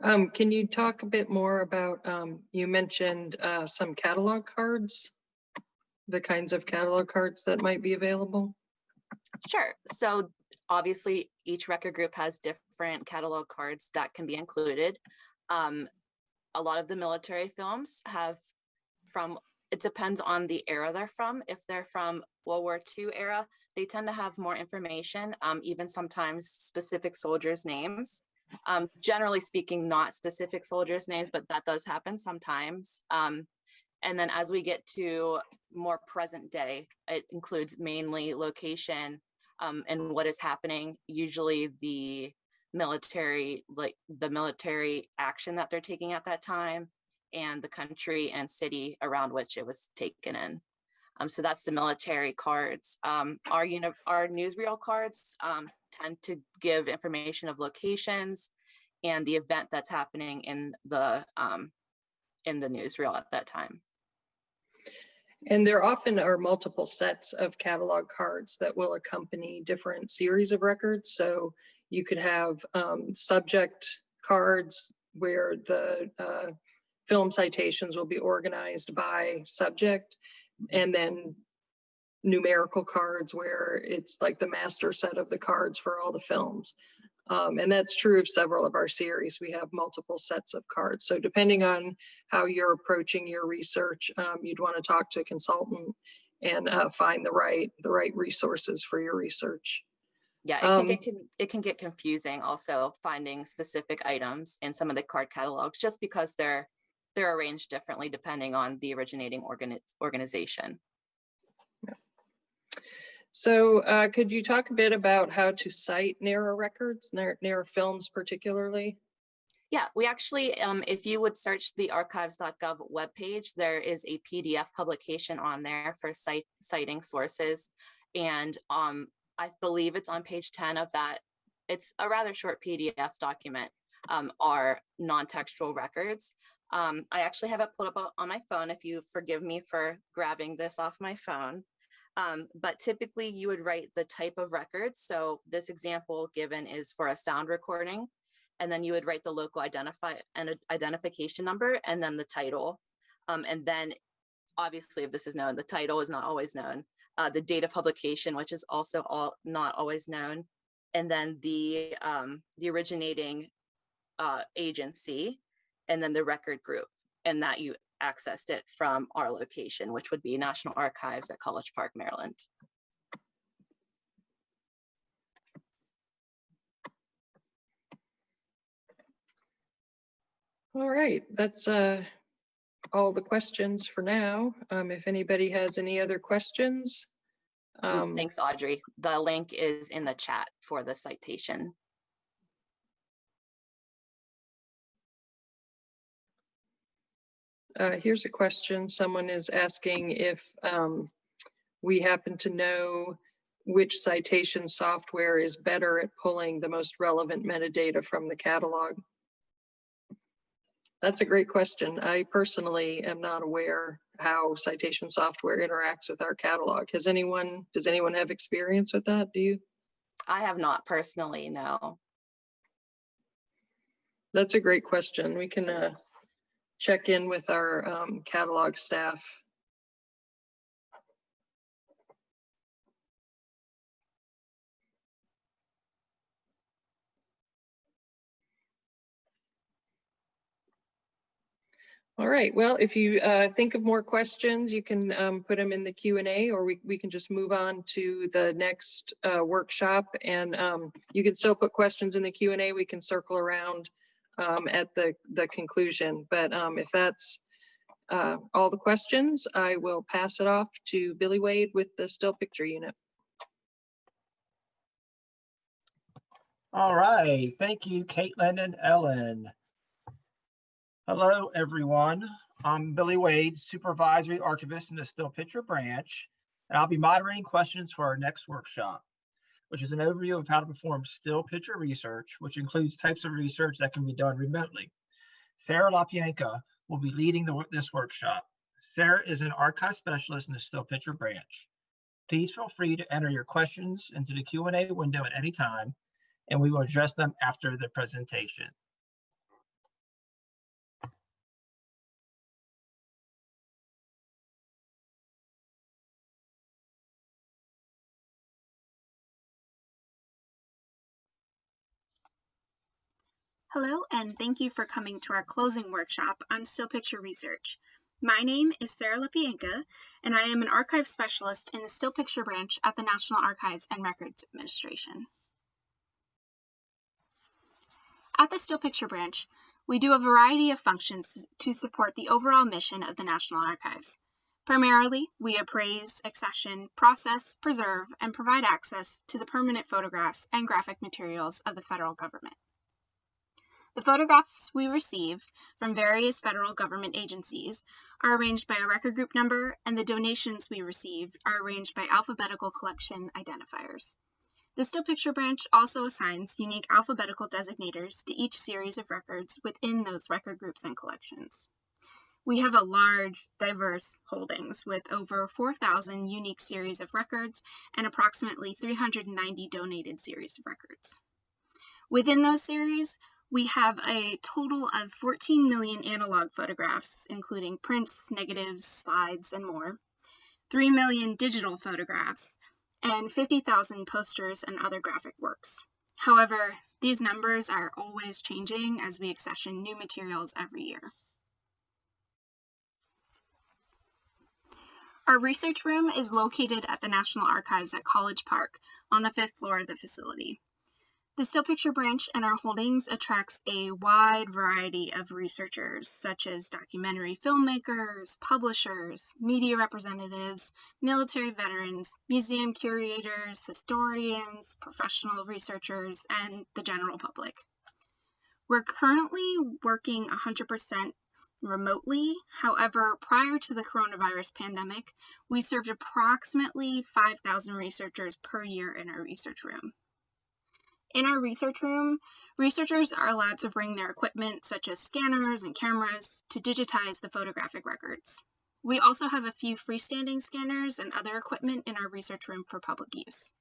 Um, can you talk a bit more about, um, you mentioned, uh, some catalog cards? The kinds of catalog cards that might be available? Sure. So obviously each record group has different catalog cards that can be included. Um, a lot of the military films have from, it depends on the era they're from. If they're from World War II era, they tend to have more information, um, even sometimes specific soldiers' names. Um, generally speaking, not specific soldiers' names, but that does happen sometimes. Um, and then as we get to more present day, it includes mainly location um, and what is happening, usually the military, like the military action that they're taking at that time and the country and city around which it was taken in. Um, so that's the military cards. Um, our, our newsreel cards um, tend to give information of locations and the event that's happening in the um, in the newsreel at that time. And there often are multiple sets of catalog cards that will accompany different series of records. So you could have um, subject cards where the uh, film citations will be organized by subject and then numerical cards where it's like the master set of the cards for all the films. Um, and that's true of several of our series. We have multiple sets of cards. So depending on how you're approaching your research, um, you'd want to talk to a consultant and uh, find the right the right resources for your research. Yeah, it can Um, get it can get confusing also finding specific items in some of the card catalogs just because they're they're arranged differently depending on the originating organi- organization. So uh, could you talk a bit about how to cite NARA records, NARA, films particularly? Yeah, we actually, um, if you would search the archives.gov webpage, there is a PDF publication on there for cite, citing sources. And um, I believe it's on page 10 of that. It's a rather short PDF document, um, non-textual records. Um, I actually have it pulled up on my phone if you forgive me for grabbing this off my phone. Um, but typically you would write the type of record. So this example given is for a sound recording and then you would write the local identify and identification number and then the title. Um, and then obviously if this is known, the title is not always known. Uh, the date of publication, which is also all not always known. And then the, um, the originating uh, agency and then the record group and that you accessed it from our location, which would be National Archives at College Park, Maryland. All right, that's uh, all the questions for now. Um, if anybody has any other questions. Um, Thanks, Audrey. The link is in the chat for the citation. Uh, here's a question. Someone is asking if um, we happen to know which citation software is better at pulling the most relevant metadata from the catalog. That's a great question. I personally am not aware how citation software interacts with our catalog. Has anyone, does anyone have experience with that? Do you? I have not personally, no. That's a great question. We can uh. Check in with our um, catalog staff. All right, well, if you uh, think of more questions, you can um, put them in the Q and A, or we, we can just move on to the next uh, workshop. And um, you can still put questions in the Q and A. We can circle around um, at the, the conclusion. But um, if that's uh, all the questions, I will pass it off to Billy Wade with the still picture unit. All right, thank you, Caitlin and Ellen. Hello, everyone. I'm Billy Wade, Supervisory Archivist in the Still Picture Branch, and I'll be moderating questions for our next workshop, which is an overview of how to perform still picture research, which includes types of research that can be done remotely. Sarah Lapienka will be leading the, this workshop. Sarah is an archive specialist in the Still Picture Branch. Please feel free to enter your questions into the Q&A window at any time, and we will address them after the presentation. Hello, and thank you for coming to our closing workshop on still picture research. My name is Sarah Lipienka, and I am an archive specialist in the still picture branch at the National Archives and Records Administration. At the still picture branch, we do a variety of functions to support the overall mission of the National Archives. Primarily, we appraise, accession, process, preserve, and provide access to the permanent photographs and graphic materials of the federal government. The photographs we receive from various federal government agencies are arranged by a record group number, and the donations we receive are arranged by alphabetical collection identifiers. The Still Picture branch also assigns unique alphabetical designators to each series of records within those record groups and collections. We have a large, diverse holdings with over 4,000 unique series of records and approximately 390 donated series of records. Within those series, we have a total of 14 million analog photographs, including prints, negatives, slides, and more. 3 million digital photographs, and 50,000 posters and other graphic works. However, these numbers are always changing as we accession new materials every year. Our research room is located at the National Archives at College Park on the fifth floor of the facility. The Still Picture branch and our holdings attracts a wide variety of researchers, such as documentary filmmakers, publishers, media representatives, military veterans, museum curators, historians, professional researchers, and the general public. We're currently working 100% remotely. However, prior to the coronavirus pandemic, we served approximately 5,000 researchers per year in our research room. In our research room, researchers are allowed to bring their equipment, such as scanners and cameras, to digitize the photographic records. We also have a few freestanding scanners and other equipment in our research room for public use.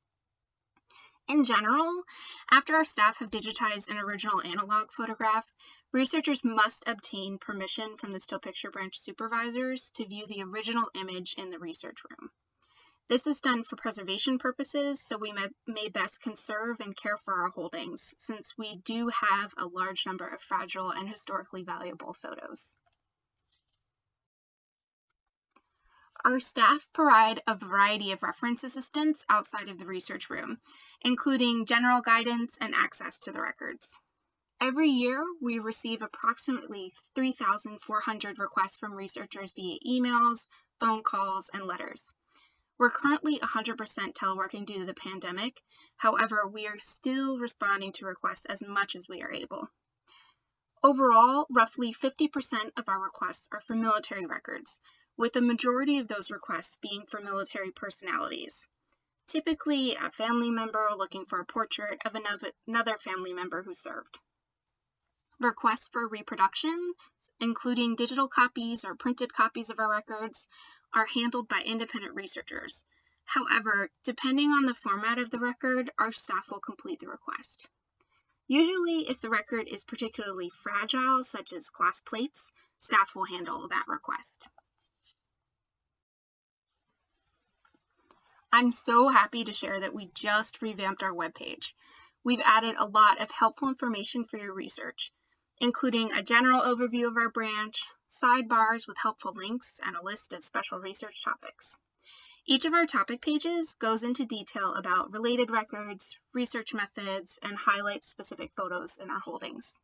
In general, after our staff have digitized an original analog photograph, researchers must obtain permission from the still picture branch supervisors to view the original image in the research room. This is done for preservation purposes, so we may, may, best conserve and care for our holdings, since we do have a large number of fragile and historically valuable photos. Our staff provide a variety of reference assistance outside of the research room, including general guidance and access to the records. Every year, we receive approximately 3,400 requests from researchers via emails, phone calls, and letters. We're currently 100% teleworking due to the pandemic. However, we are still responding to requests as much as we are able. Overall, roughly 50% of our requests are for military records, with the majority of those requests being for military personalities. Typically, a family member looking for a portrait of another family member who served. Requests for reproduction, including digital copies or printed copies of our records, are handled by independent researchers. However, depending on the format of the record, our staff will complete the request. Usually, if the record is particularly fragile, such as glass plates, staff will handle that request. I'm so happy to share that we just revamped our webpage. We've added a lot of helpful information for your research, including a general overview of our branch, sidebars with helpful links, and a list of special research topics. Each of our topic pages goes into detail about related records, research methods, and highlights specific photos in our holdings.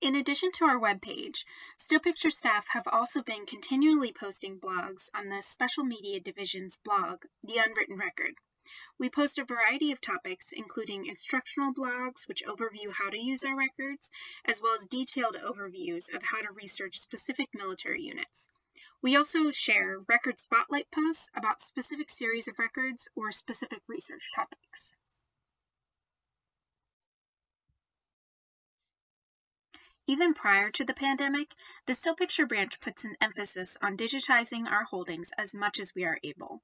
In addition to our webpage, Still Picture staff have also been continually posting blogs on the Special Media Division's blog, The Unwritten Record. We post a variety of topics, including instructional blogs, which overview how to use our records, as well as detailed overviews of how to research specific military units. We also share record spotlight posts about specific series of records or specific research topics. Even prior to the pandemic, the Still Picture branch puts an emphasis on digitizing our holdings as much as we are able.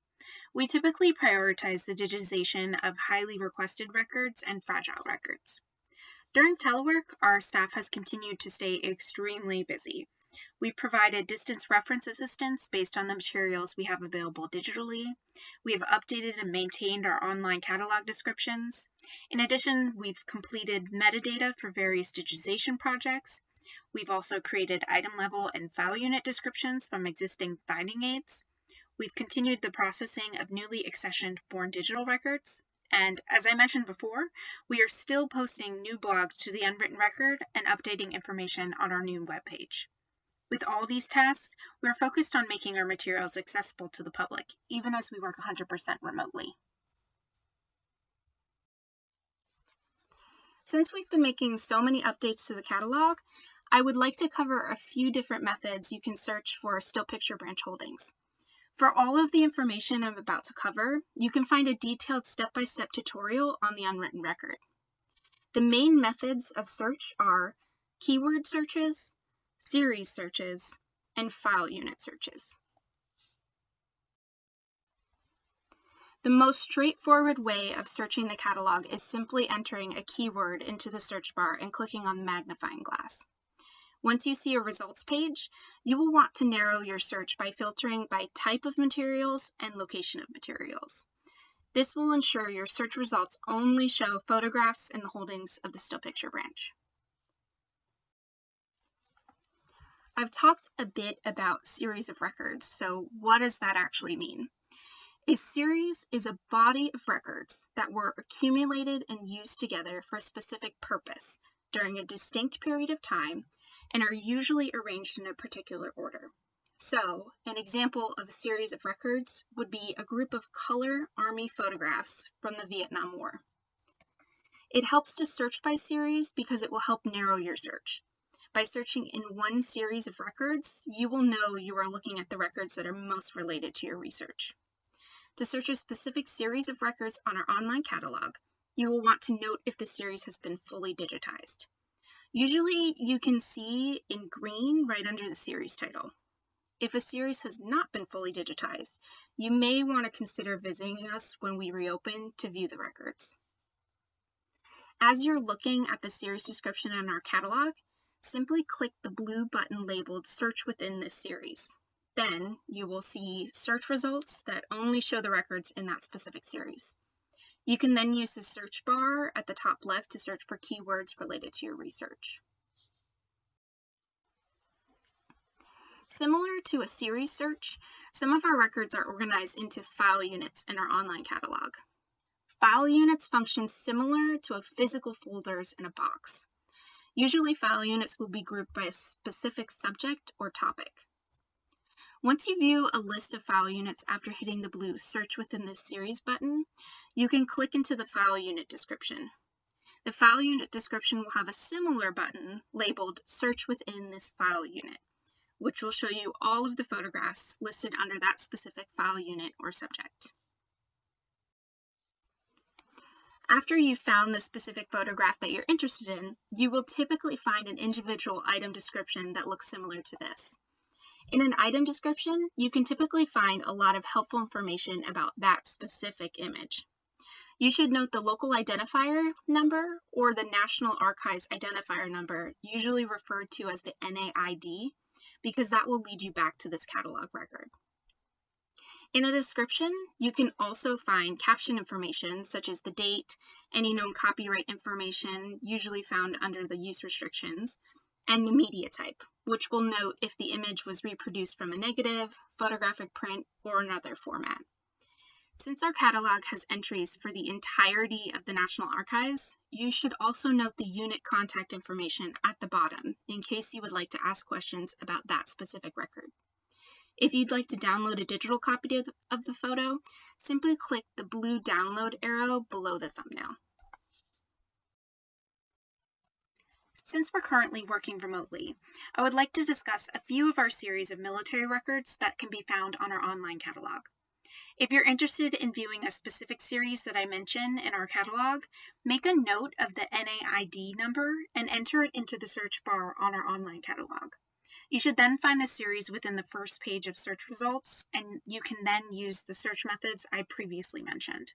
We typically prioritize the digitization of highly requested records and fragile records. During telework, our staff has continued to stay extremely busy. We provided distance reference assistance based on the materials we have available digitally. We have updated and maintained our online catalog descriptions. In addition, we've completed metadata for various digitization projects. We've also created item level and file unit descriptions from existing finding aids. We've continued the processing of newly accessioned born digital records. And as I mentioned before, we are still posting new blogs to the Unwritten Record and updating information on our new webpage. With all these tasks, we are focused on making our materials accessible to the public, even as we work 100% remotely. Since we've been making so many updates to the catalog, I would like to cover a few different methods you can search for still picture branch holdings. For all of the information I'm about to cover, you can find a detailed step-by-step -step tutorial on the unwritten record. The main methods of search are keyword searches, series searches, and file unit searches. The most straightforward way of searching the catalog is simply entering a keyword into the search bar and clicking on magnifying glass. Once you see a results page, you will want to narrow your search by filtering by type of materials and location of materials. This will ensure your search results only show photographs in the holdings of the still picture branch. I've talked a bit about series of records, so what does that actually mean? A series is a body of records that were accumulated and used together for a specific purpose during a distinct period of time and are usually arranged in a particular order. So, an example of a series of records would be a group of color army photographs from the Vietnam War. It helps to search by series because it will help narrow your search. By searching in one series of records, you will know you are looking at the records that are most related to your research. To search a specific series of records on our online catalog, you will want to note if the series has been fully digitized. Usually you can see in green right under the series title. If a series has not been fully digitized, you may want to consider visiting us when we reopen to view the records. As you're looking at the series description in our catalog, simply click the blue button labeled Search within this series. Then you will see search results that only show the records in that specific series. You can then use the search bar at the top left to search for keywords related to your research. Similar to a series search, some of our records are organized into file units in our online catalog. File units function similar to a physical folders in a box. Usually file units will be grouped by a specific subject or topic. Once you view a list of file units after hitting the blue Search within this series button, you can click into the file unit description. The file unit description will have a similar button labeled Search within this file unit, which will show you all of the photographs listed under that specific file unit or subject. After you've found the specific photograph that you're interested in, you will typically find an individual item description that looks similar to this. In an item description, you can typically find a lot of helpful information about that specific image. You should note the local identifier number or the National Archives identifier number, usually referred to as the NAID, because that will lead you back to this catalog record. In the description, you can also find caption information such as the date, any known copyright information, usually found under the use restrictions, and the media type, which will note if the image was reproduced from a negative, photographic print, or another format. Since our catalog has entries for the entirety of the National Archives, you should also note the unit contact information at the bottom in case you would like to ask questions about that specific record. If you'd like to download a digital copy of the, photo, simply click the blue download arrow below the thumbnail. Since we're currently working remotely, I would like to discuss a few of our series of military records that can be found on our online catalog. If you're interested in viewing a specific series that I mention in our catalog, make a note of the NAID number and enter it into the search bar on our online catalog. You should then find the series within the first page of search results, and you can then use the search methods I previously mentioned.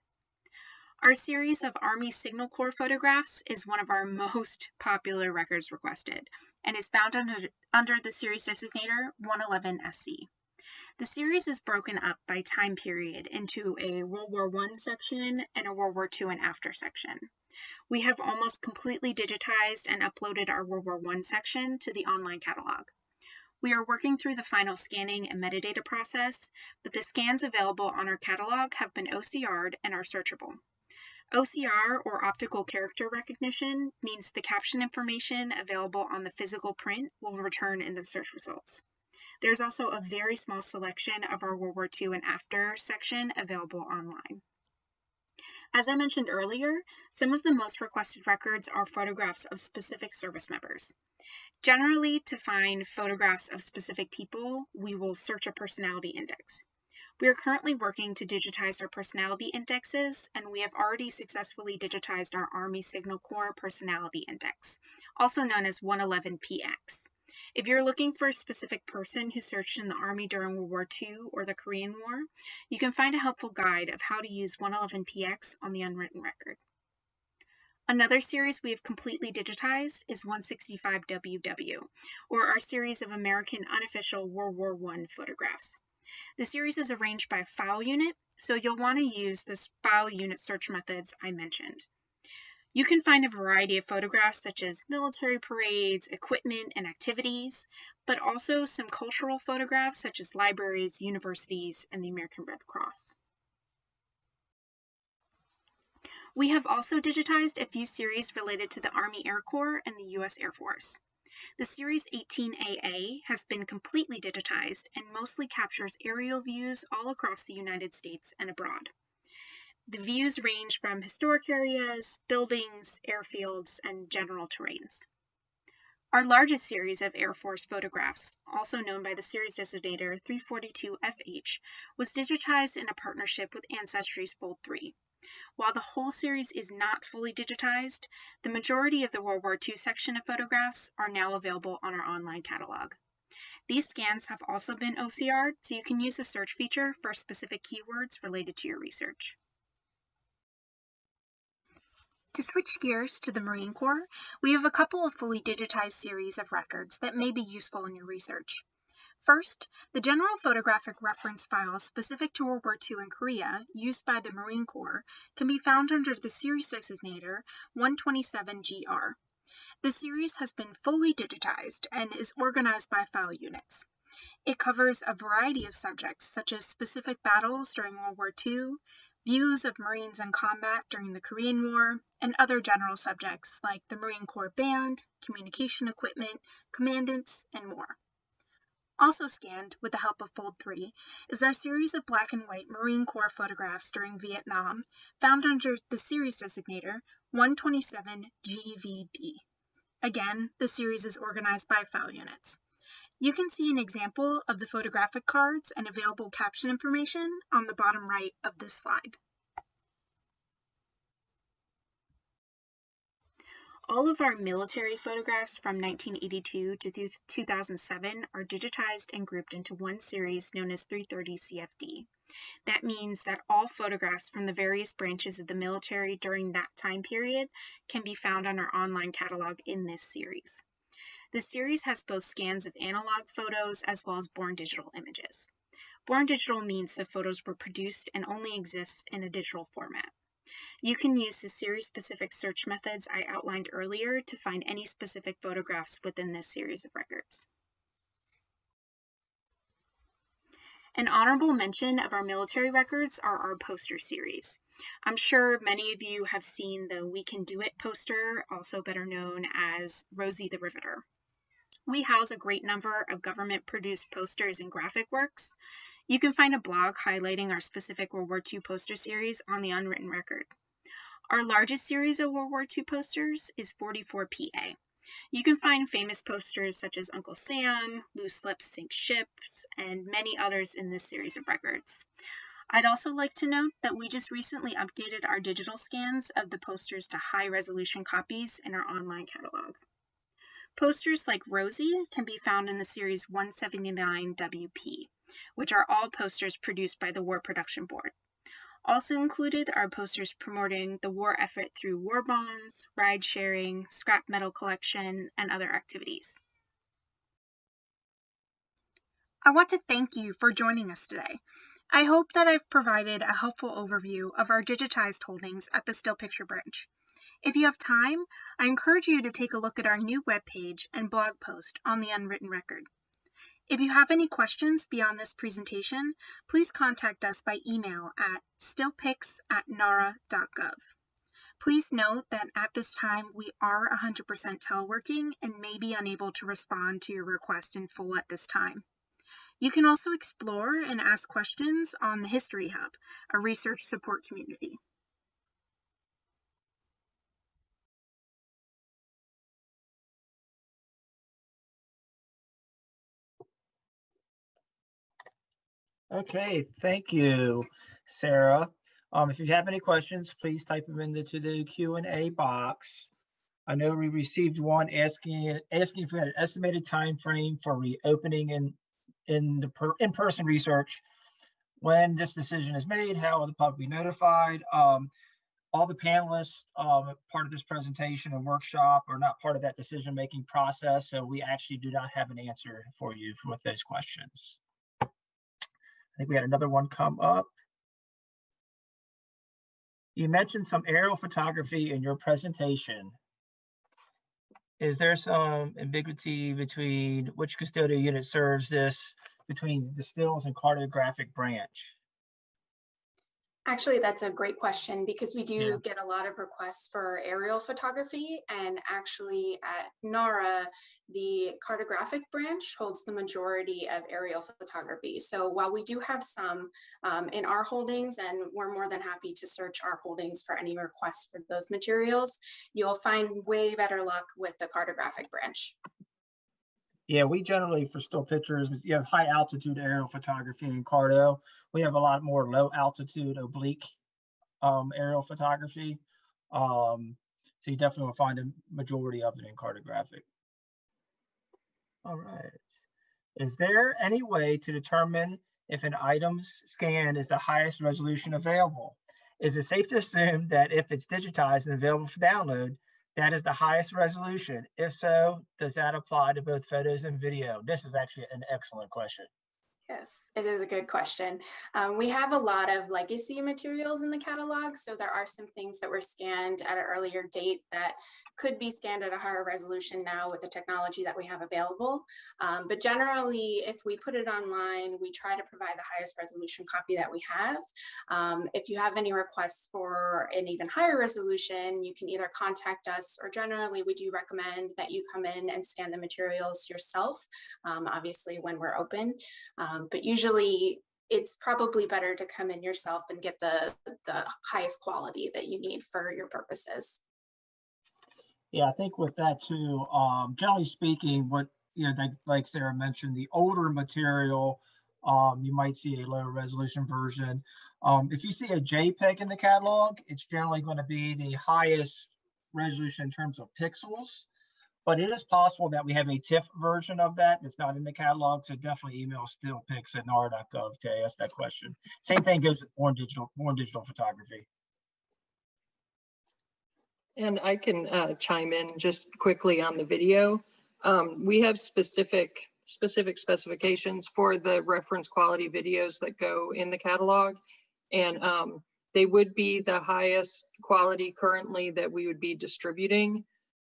Our series of Army Signal Corps photographs is one of our most popular records requested and is found under, under the series designator 111SC. The series is broken up by time period into a World War I section and a World War II and after section. We have almost completely digitized and uploaded our World War I section to the online catalog. We are working through the final scanning and metadata process, but the scans available on our catalog have been OCR'd and are searchable. OCR, or optical character recognition, means the caption information available on the physical print will return in the search results. There's also a very small selection of our World War II and after section available online. As I mentioned earlier, some of the most requested records are photographs of specific service members. Generally, to find photographs of specific people, we will search a personality index. We are currently working to digitize our personality indexes, and we have already successfully digitized our Army Signal Corps Personality Index, also known as 111PX. If you're looking for a specific person who searched in the Army during World War II or the Korean War, you can find a helpful guide of how to use 111PX on the unwritten record. Another series we have completely digitized is 165WW, or our series of American unofficial World War I photographs. The series is arranged by file unit, so you'll want to use the file unit search methods I mentioned. You can find a variety of photographs such as military parades, equipment, and activities, but also some cultural photographs such as libraries, universities, and the American Red Cross. We have also digitized a few series related to the Army Air Corps and the U.S. Air Force. The Series 18AA has been completely digitized and mostly captures aerial views all across the United States and abroad. The views range from historic areas, buildings, airfields, and general terrains. Our largest series of Air Force photographs, also known by the series designator 342FH, was digitized in a partnership with Ancestry's Fold 3. While the whole series is not fully digitized, the majority of the World War II section of photographs are now available on our online catalog. These scans have also been OCR'd, so you can use the search feature for specific keywords related to your research. To switch gears to the Marine Corps, we have a couple of fully digitized series of records that may be useful in your research. First, the general photographic reference files specific to World War II and Korea used by the Marine Corps can be found under the series designator 127GR. The series has been fully digitized and is organized by file units. It covers a variety of subjects such as specific battles during World War II, views of Marines in combat during the Korean War, and other general subjects like the Marine Corps Band, communication equipment, commandants, and more. Also scanned with the help of Fold 3 is our series of black and white Marine Corps photographs during Vietnam, found under the series designator 127GVB. Again, the series is organized by file units. You can see an example of the photographic cards and available caption information on the bottom right of this slide. All of our military photographs from 1982 to 2007 are digitized and grouped into one series known as 330 CFD. That means that all photographs from the various branches of the military during that time period can be found on our online catalog in this series. The series has both scans of analog photos as well as born digital images. Born digital means the photos were produced and only exist in a digital format. You can use the series-specific search methods I outlined earlier to find any specific photographs within this series of records. An honorable mention of our military records are our poster series. I'm sure many of you have seen the We Can Do It poster, also better known as Rosie the Riveter. We house a great number of government-produced posters and graphic works, you can find a blog highlighting our specific World War II poster series on the Unwritten Record. Our largest series of World War II posters is 44PA. You can find famous posters such as Uncle Sam, Loose Lips Sink Ships, and many others in this series of records. I'd also like to note that we just recently updated our digital scans of the posters to high resolution copies in our online catalog. Posters like Rosie can be found in the series 179WP which are all posters produced by the War Production Board. Also included are posters promoting the war effort through war bonds, ride sharing, scrap metal collection, and other activities. I want to thank you for joining us today. I hope that I've provided a helpful overview of our digitized holdings at the Still Picture Branch. If you have time, I encourage you to take a look at our new webpage and blog post on the Unwritten Record. If you have any questions beyond this presentation, please contact us by email at stillpics at nara.gov. Please note that at this time we are 100% teleworking and may be unable to respond to your request in full at this time. You can also explore and ask questions on the History Hub, a research support community. Okay, thank you, Sarah. Um, if you have any questions, please type them into the Q and A box. I know we received one asking asking if we had an estimated time frame for reopening in in the per, in-person research. When this decision is made, how will the public be notified? Um, all the panelists, um, part of this presentation and workshop are not part of that decision-making process, so we actually do not have an answer for you with those questions. I think we had another one come up. You mentioned some aerial photography in your presentation. Is there some ambiguity between which custodial unit serves this between the stills and cartographic branch? Actually, that's a great question because we Yeah. do get a lot of requests for aerial photography. And actually, at NARA, the cartographic branch holds the majority of aerial photography. So while we do have some um, in our holdings, and we're more than happy to search our holdings for any requests for those materials, you'll find way better luck with the cartographic branch. Yeah, we generally, for still pictures, you have high altitude aerial photography in Carto. We have a lot more low altitude oblique um, aerial photography. Um, so you definitely will find a majority of it in cartographic. All right. Is there any way to determine if an item's scan is the highest resolution available? Is it safe to assume that if it's digitized and available for download, that is the highest resolution. If so, does that apply to both photos and video? This is actually an excellent question. Yes, it is a good question. Um, we have a lot of legacy materials in the catalog, so there are some things that were scanned at an earlier date that could be scanned at a higher resolution now with the technology that we have available. Um, but generally, if we put it online, we try to provide the highest resolution copy that we have. Um, if you have any requests for an even higher resolution, you can either contact us or generally we do recommend that you come in and scan the materials yourself, um, obviously when we're open. Um, but usually it's probably better to come in yourself and get the, the highest quality that you need for your purposes. Yeah, I think with that too, um, generally speaking, what, you know, like, like Sarah mentioned, the older material, um, you might see a lower resolution version. Um, if you see a JPEG in the catalog, it's generally going to be the highest resolution in terms of pixels. But it is possible that we have a TIFF version of that that's not in the catalog. So definitely email stillpics at nara.gov to ask that question. Same thing goes with born digital, born digital photography. And I can uh, chime in just quickly on the video. Um, We have specific, specific specifications for the reference quality videos that go in the catalog. And um, they would be the highest quality currently that we would be distributing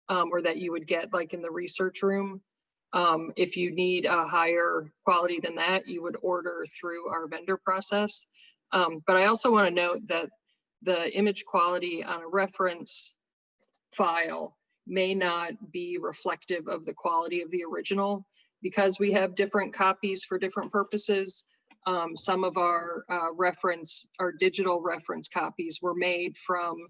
um, or that you would get like in the research room. Um, If you need a higher quality than that, you would order through our vendor process. Um, But I also want to note that the image quality on a reference file may not be reflective of the quality of the original because we have different copies for different purposes. Um, some of our uh, reference, our digital reference copies were made from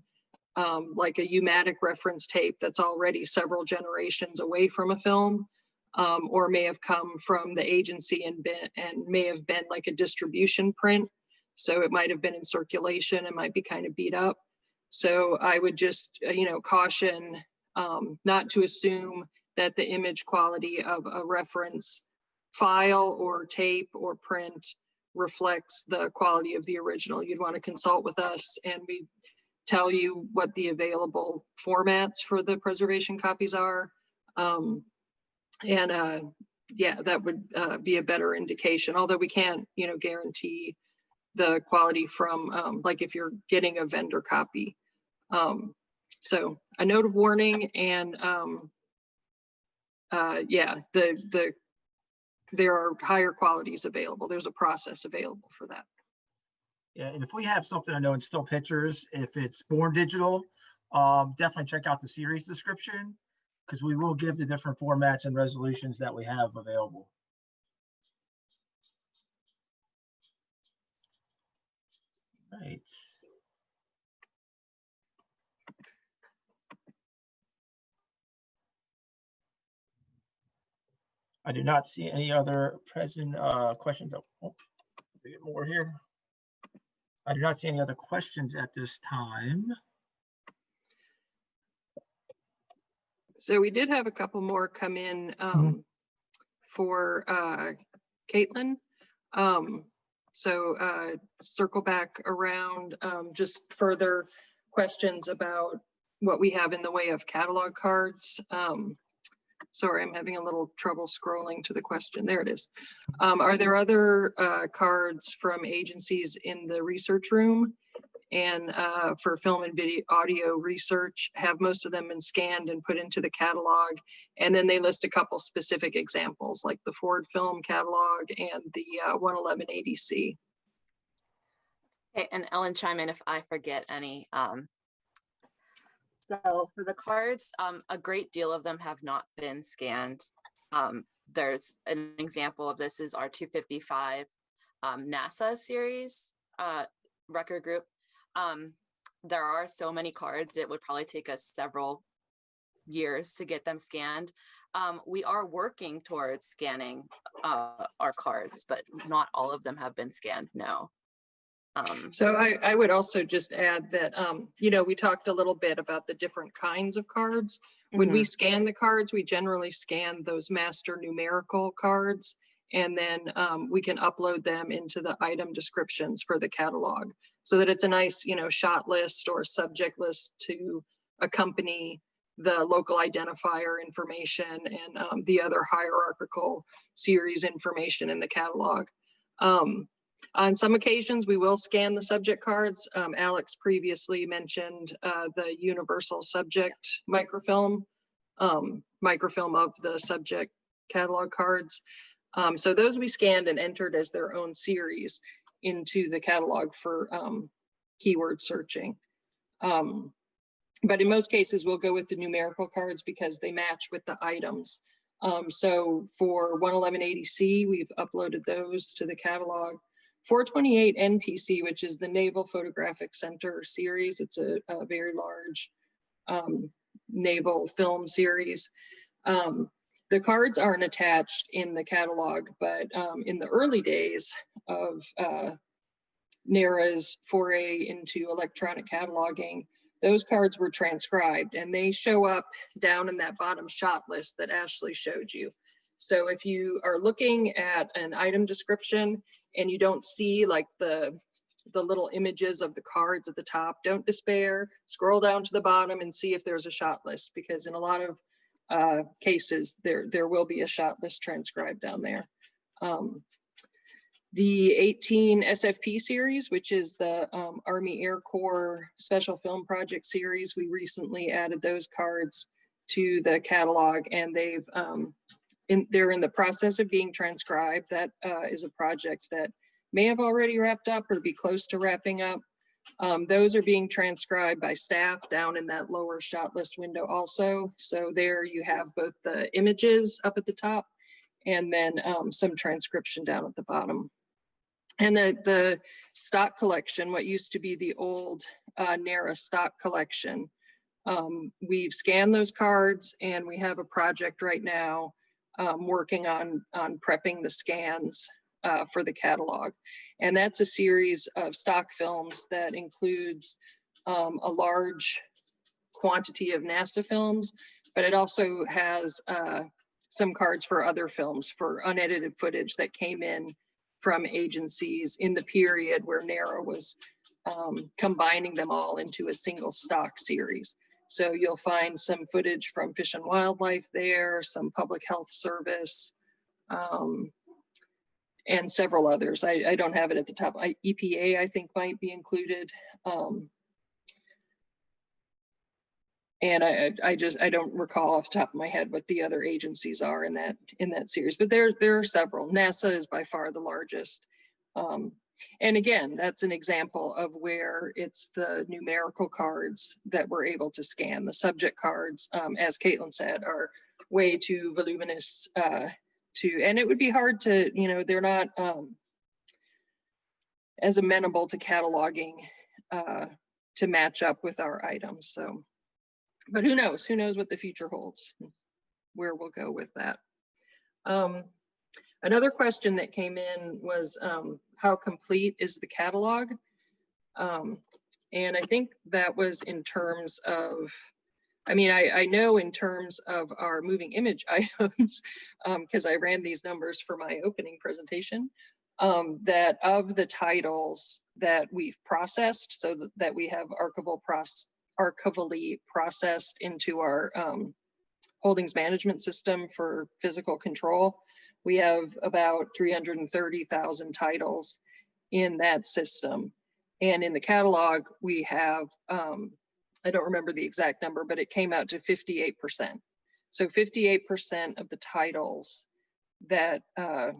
um, like a U-matic reference tape that's already several generations away from a film, um, or may have come from the agency and been and may have been like a distribution print. So it might have been in circulation, and might be kind of beat up. So I would just, uh, you know, caution um, not to assume that the image quality of a reference file or tape or print reflects the quality of the original. You'd want to consult with us and we tell you what the available formats for the preservation copies are. Um, and uh, yeah, that would uh, be a better indication, although we can't, you know, guarantee the quality from, um, like if you're getting a vendor copy. Um, so a note of warning and um, uh, yeah, the, the, there are higher qualities available. There's a process available for that. And if we have something I know in still pictures, if it's born digital, um, definitely check out the series description because we will give the different formats and resolutions that we have available. Right. I do not see any other present uh, questions. Oh, oh, we get more here. I do not see any other questions at this time. So we did have a couple more come in um, for uh, Caitlin. Um, so uh, circle back around um, just further questions about what we have in the way of catalog cards. Um, sorry, I'm having a little trouble scrolling to the question. There it is. Um, are there other uh, cards from agencies in the research room? And uh, for film and video audio research, have most of them been scanned and put into the catalog? And then they list a couple specific examples like the Ford film catalog and the uh, 111 ADC. Okay, and Ellen chime in if I forget any. Um, so for the cards, um, a great deal of them have not been scanned. Um, there's an example of this is our 255 um, NASA series uh, record group. Um, there are so many cards, it would probably take us several years to get them scanned. Um, we are working towards scanning uh, our cards, but not all of them have been scanned, no. Um, So I, I would also just add that, um, you know, we talked a little bit about the different kinds of cards. When we scan the cards, we generally scan those master numerical cards. And then um, we can upload them into the item descriptions for the catalog. So that it's a nice, you know, shot list or subject list to accompany the local identifier information and um, the other hierarchical series information in the catalog. Um, on some occasions, we will scan the subject cards. Um, Alex previously mentioned uh, the universal subject microfilm, um, microfilm of the subject catalog cards. Um, so those we scanned and entered as their own series into the catalog for um, keyword searching. Um, but in most cases, we'll go with the numerical cards because they match with the items. Um, so for 111 ADC, we've uploaded those to the catalog. 428 NPC, which is the Naval Photographic Center series. It's a, a very large um, naval film series. Um, the cards aren't attached in the catalog, but um, in the early days of uh, NARA's foray into electronic cataloging, those cards were transcribed and they show up down in that bottom shot list that Ashley showed you. So if you are looking at an item description and you don't see like the the little images of the cards at the top, don't despair. Scroll down to the bottom and see if there's a shot list because in a lot of uh, cases there there will be a shot list transcribed down there. Um, the 18 SFP series, which is the um, Army Air Corps Special Film Project series, we recently added those cards to the catalog and they've um, in, they're in the process of being transcribed. That uh, is a project that may have already wrapped up or be close to wrapping up. Um, those are being transcribed by staff down in that lower shot list window also. So there you have both the images up at the top and then um, some transcription down at the bottom. And the, the stock collection, what used to be the old uh, NARA stock collection, um, we've scanned those cards and we have a project right now um, working on, on prepping the scans uh, for the catalog. And that's a series of stock films that includes um, a large quantity of NASA films, but it also has uh, some cards for other films for unedited footage that came in from agencies in the period where NARA was um, combining them all into a single stock series. So you'll find some footage from Fish and Wildlife there, some Public Health Service, um, and several others. I, I don't have it at the top. I, EPA, I think, might be included. Um, and I, I just I don't recall off the top of my head what the other agencies are in that in that series, but there there are several. NASA is by far the largest. Um, and again, that's an example of where it's the numerical cards that we're able to scan. The subject cards, um, as Caitlin said, are way too voluminous uh, to, and it would be hard to, you know, they're not um, as amenable to cataloging uh, to match up with our items. So, but who knows? Who knows what the future holds? Where we'll go with that. Um, Another question that came in was um, how complete is the catalog? Um, and I think that was in terms of, I mean, I, I know in terms of our moving image items, because um, I ran these numbers for my opening presentation. um, that of the titles that we've processed, so that, that we have archival process, archivally processed into our um, holdings management system for physical control, we have about 330,000 titles in that system. And in the catalog, we have, um, I don't remember the exact number, but it came out to 58%. So 58% of the titles that uh,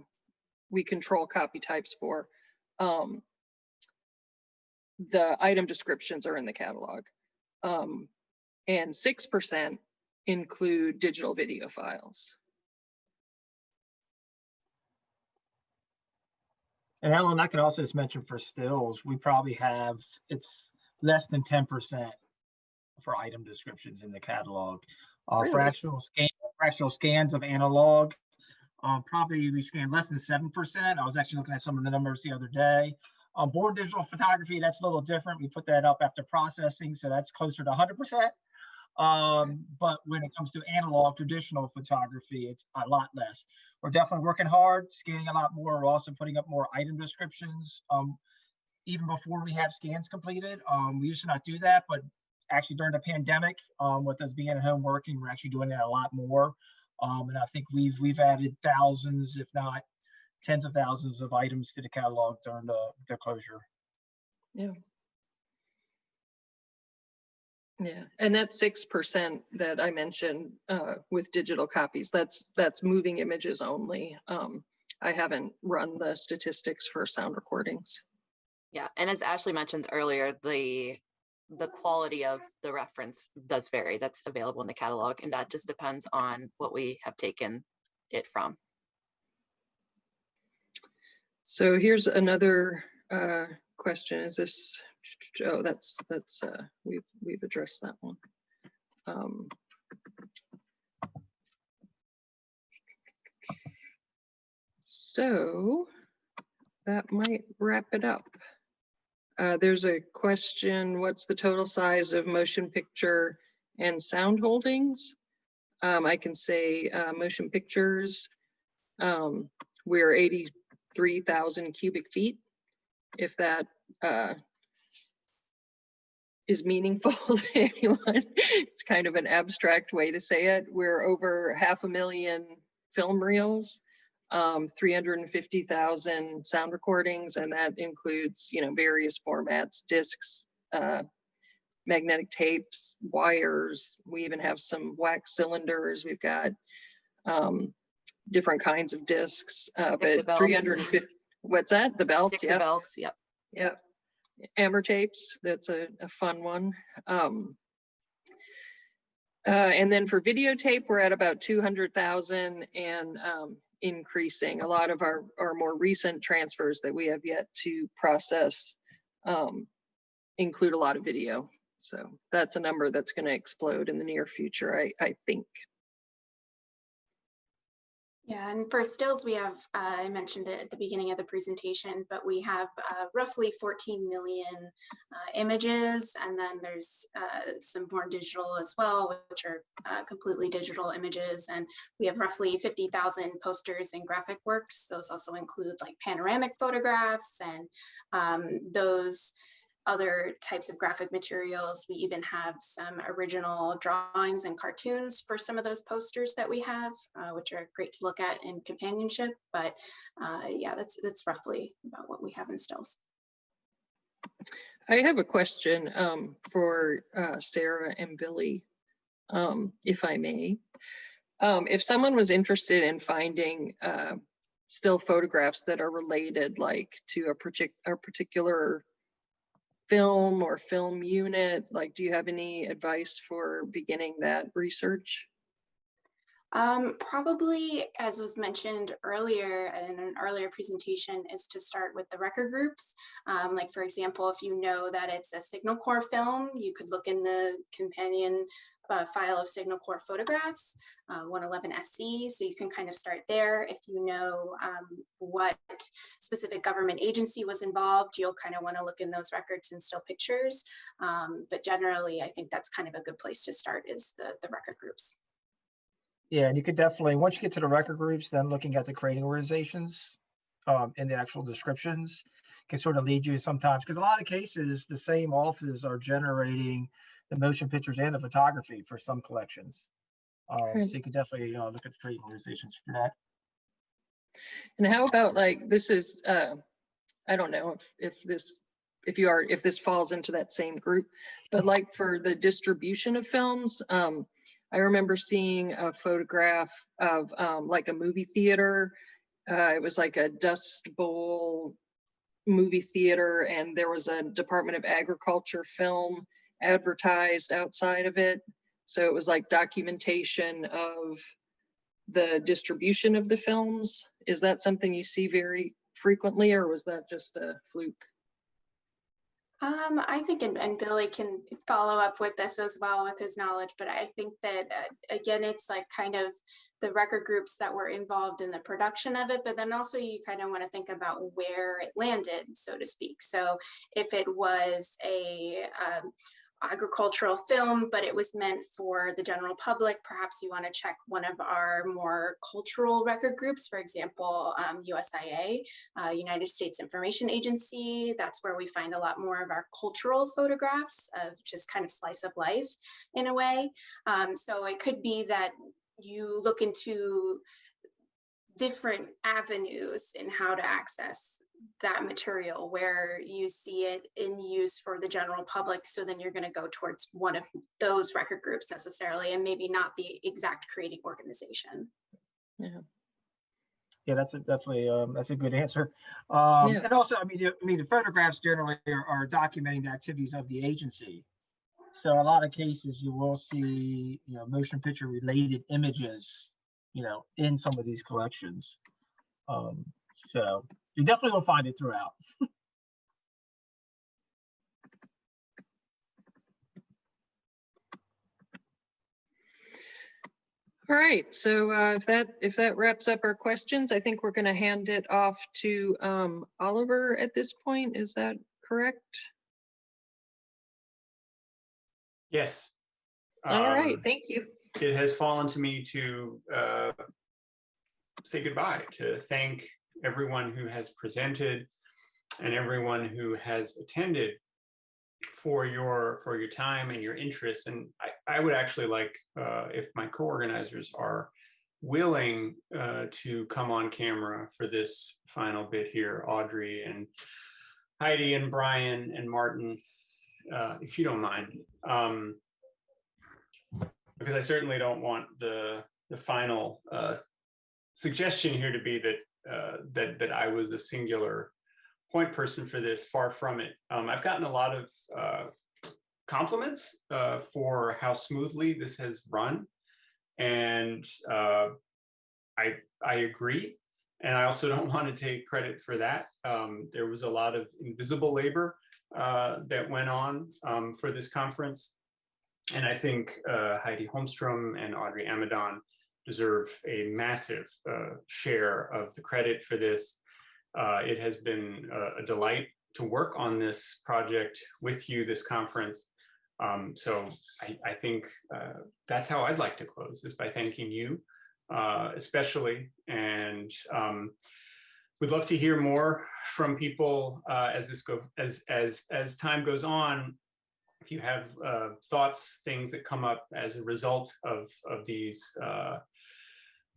we control copy types for, um, the item descriptions are in the catalog. Um, and 6% include digital video files. And Ellen, I could also just mention for stills, we probably have, it's less than ten percent for item descriptions in the catalog. Uh, Really? fractional scan, fractional scans of analog, um, probably we scanned less than seven percent. I was actually looking at some of the numbers the other day. Um, born digital photography, that's a little different. We put that up after processing, so that's closer to hundred percent. Um, but when it comes to analog traditional photography, it's a lot less. We're definitely working hard, scanning a lot more. We're also putting up more item descriptions. Um, even before we have scans completed, um, we used to not do that, but actually during the pandemic, um, with us being at home working, we're actually doing that a lot more. Um, and I think we've we've added thousands, if not tens of thousands of items to the catalog during the, the closure. Yeah, and that six percent that I mentioned uh, with digital copies, that's, that's moving images only. Um, I haven't run the statistics for sound recordings. Yeah, and as Ashley mentioned earlier, the the quality of the reference does vary. That's available in the catalog, and that just depends on what we have taken it from. So here's another uh, question. Is this, oh, that's, that's, uh, we've, we've addressed that one. Um, So that might wrap it up. Uh, There's a question, what's the total size of motion picture and sound holdings? Um, I can say uh, motion pictures. um, We're 83,000 cubic feet. If that uh, is meaningful to anyone, it's kind of an abstract way to say it. We're over half a million film reels um, 350,000 sound recordings, and that includes, you know, various formats, discs, uh, magnetic tapes, wires. We even have some wax cylinders. We've got um, different kinds of discs, uh, but 350, what's that? The belts? Stick the Yeah. belts, yep. Yep. Amber tapes, that's a, a fun one. Um, uh, and then for videotape, we're at about two hundred thousand and, um, increasing. A lot of our, our more recent transfers that we have yet to process, um, include a lot of video. So that's a number that's gonna explode in the near future, I, I think. Yeah, and for stills, we have, uh, I mentioned it at the beginning of the presentation, but we have uh, roughly 14 million uh, images. And then there's uh, some more digital as well, which are uh, completely digital images. And we have roughly 50,000 posters and graphic works. Those also include like panoramic photographs and um, those other types of graphic materials. We even have some original drawings and cartoons for some of those posters that we have, uh, which are great to look at in companionship. But uh, yeah, that's that's roughly about what we have in stills. I have a question um, for uh, Sarah and Billy, um, if I may. Um, If someone was interested in finding uh, still photographs that are related, like to a partic- a particular film or film unit, like, do you have any advice for beginning that research? Um, probably, as was mentioned earlier in an earlier presentation, is to start with the record groups. Um, like, for example, if you know that it's a Signal Corps film, you could look in the companion uh, file of Signal Corps photographs, uh, 111SC, so you can kind of start there. If you know um, what specific government agency was involved, you'll kind of want to look in those records and still pictures. Um, but generally, I think that's kind of a good place to start is the, the record groups. Yeah, and you could definitely, once you get to the record groups, then looking at the creating organizations, um, in the actual descriptions can sort of lead you sometimes, because a lot of cases, the same offices are generating the motion pictures and the photography for some collections. Um, Right. so you could definitely, uh, look at the trade organizations for that. And how about like, this is, uh, I don't know if, if this, if you are, if this falls into that same group, but like for the distribution of films, um, I remember seeing a photograph of, um, like a movie theater. Uh, it was like a Dust Bowl movie theater and there was a Department of Agriculture film advertised outside of it. So it was like documentation of the distribution of the films? Is that something you see very frequently, or was that just a fluke? Um, I think, and, and Billy can follow up with this as well with his knowledge, but I think that, uh, again, it's like kind of the record groups that were involved in the production of it, but then also you kind of want to think about where it landed, so to speak. So if it was a, um, agricultural film, but it was meant for the general public. Perhaps you want to check one of our more cultural record groups, for example, um, USIA, uh, United States Information Agency. That's where we find a lot more of our cultural photographs of just kind of slice of life in a way. Um, so it could be that you look into different avenues in how to access that material where you see it in use for the general public. So then you're going to go towards one of those record groups necessarily, and maybe not the exact creating organization. Yeah, Yeah, that's a, definitely, um, that's a good answer. Um, Yeah. and also, I mean, the- I mean, the photographs generally are, are documenting the activities of the agency. So a lot of cases you will see, you know, motion picture related images, you know, in some of these collections. Um, so you definitely will find it throughout. All right, so uh, if that, if that wraps up our questions, I think we're going to hand it off to um, Oliver at this point. Is that correct? Yes. All right, Um, thank you. It has fallen to me to uh, say goodbye, to thank everyone who has presented and everyone who has attended for your for your time and your interest. And I, I would actually like uh, if my co-organizers are willing uh, to come on camera for this final bit here, Audrey and Heidi and Brian and Martin, uh, if you don't mind. Um, because I certainly don't want the the final uh, suggestion here to be that uh, that that I was a singular point person for this. Far from it. Um, I've gotten a lot of uh, compliments uh, for how smoothly this has run, and uh, I I agree. And I also don't want to take credit for that. Um, there was a lot of invisible labor uh, that went on um, for this conference. And I think uh, Heidi Holmstrom and Audrey Amidon deserve a massive uh, share of the credit for this. Uh, it has been a, delight to work on this project with you, this conference. Um, so I, I think uh, that's how I'd like to close is by thanking you, uh, especially. And um, we'd love to hear more from people uh, as this go as as as time goes on if you have uh, thoughts, things that come up as a result of of these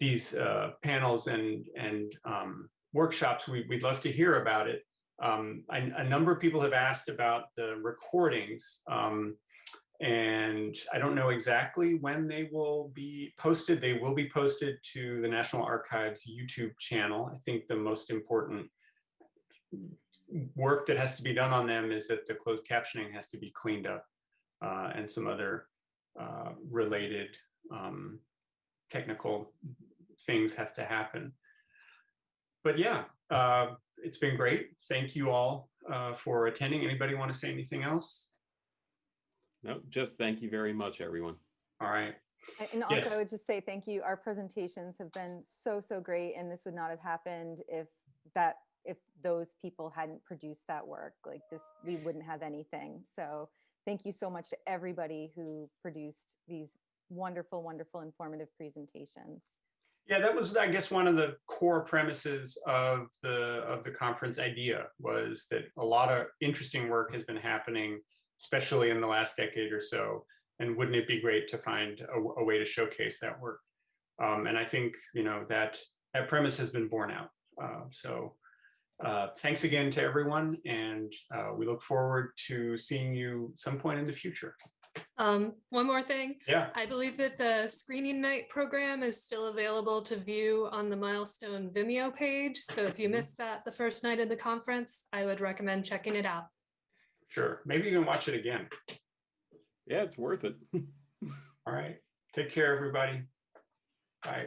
these uh, panels and and um, workshops, we, we'd love to hear about it. Um, I, a number of people have asked about the recordings, um, and I don't know exactly when they will be posted. They will be posted to the National Archives YouTube channel. I think the most important work that has to be done on them is that the closed captioning has to be cleaned up uh, and some other uh, related um, technical things have to happen. But yeah, uh, it's been great. Thank you all uh, for attending. Anybody want to say anything else? No, just thank you very much, everyone. All right. And also, Yes. I would just say thank you. Our presentations have been so, so great, and this would not have happened if that, if those people hadn't produced that work. Like this, we wouldn't have anything. So thank you so much to everybody who produced these wonderful, wonderful, informative presentations. Yeah, that was, I guess, one of the core premises of the of the conference idea was that a lot of interesting work has been happening, especially in the last decade or so. And wouldn't it be great to find a, a way to showcase that work? Um, and I think you know that that premise has been borne out. Uh, so uh, thanks again to everyone, and uh, we look forward to seeing you some point in the future. Um, one more thing. Yeah. I believe that the screening night program is still available to view on the Milestone Vimeo page. So if you missed that the first night of the conference, I would recommend checking it out. Sure. Maybe you can watch it again. Yeah, it's worth it. All right. Take care, everybody. Bye.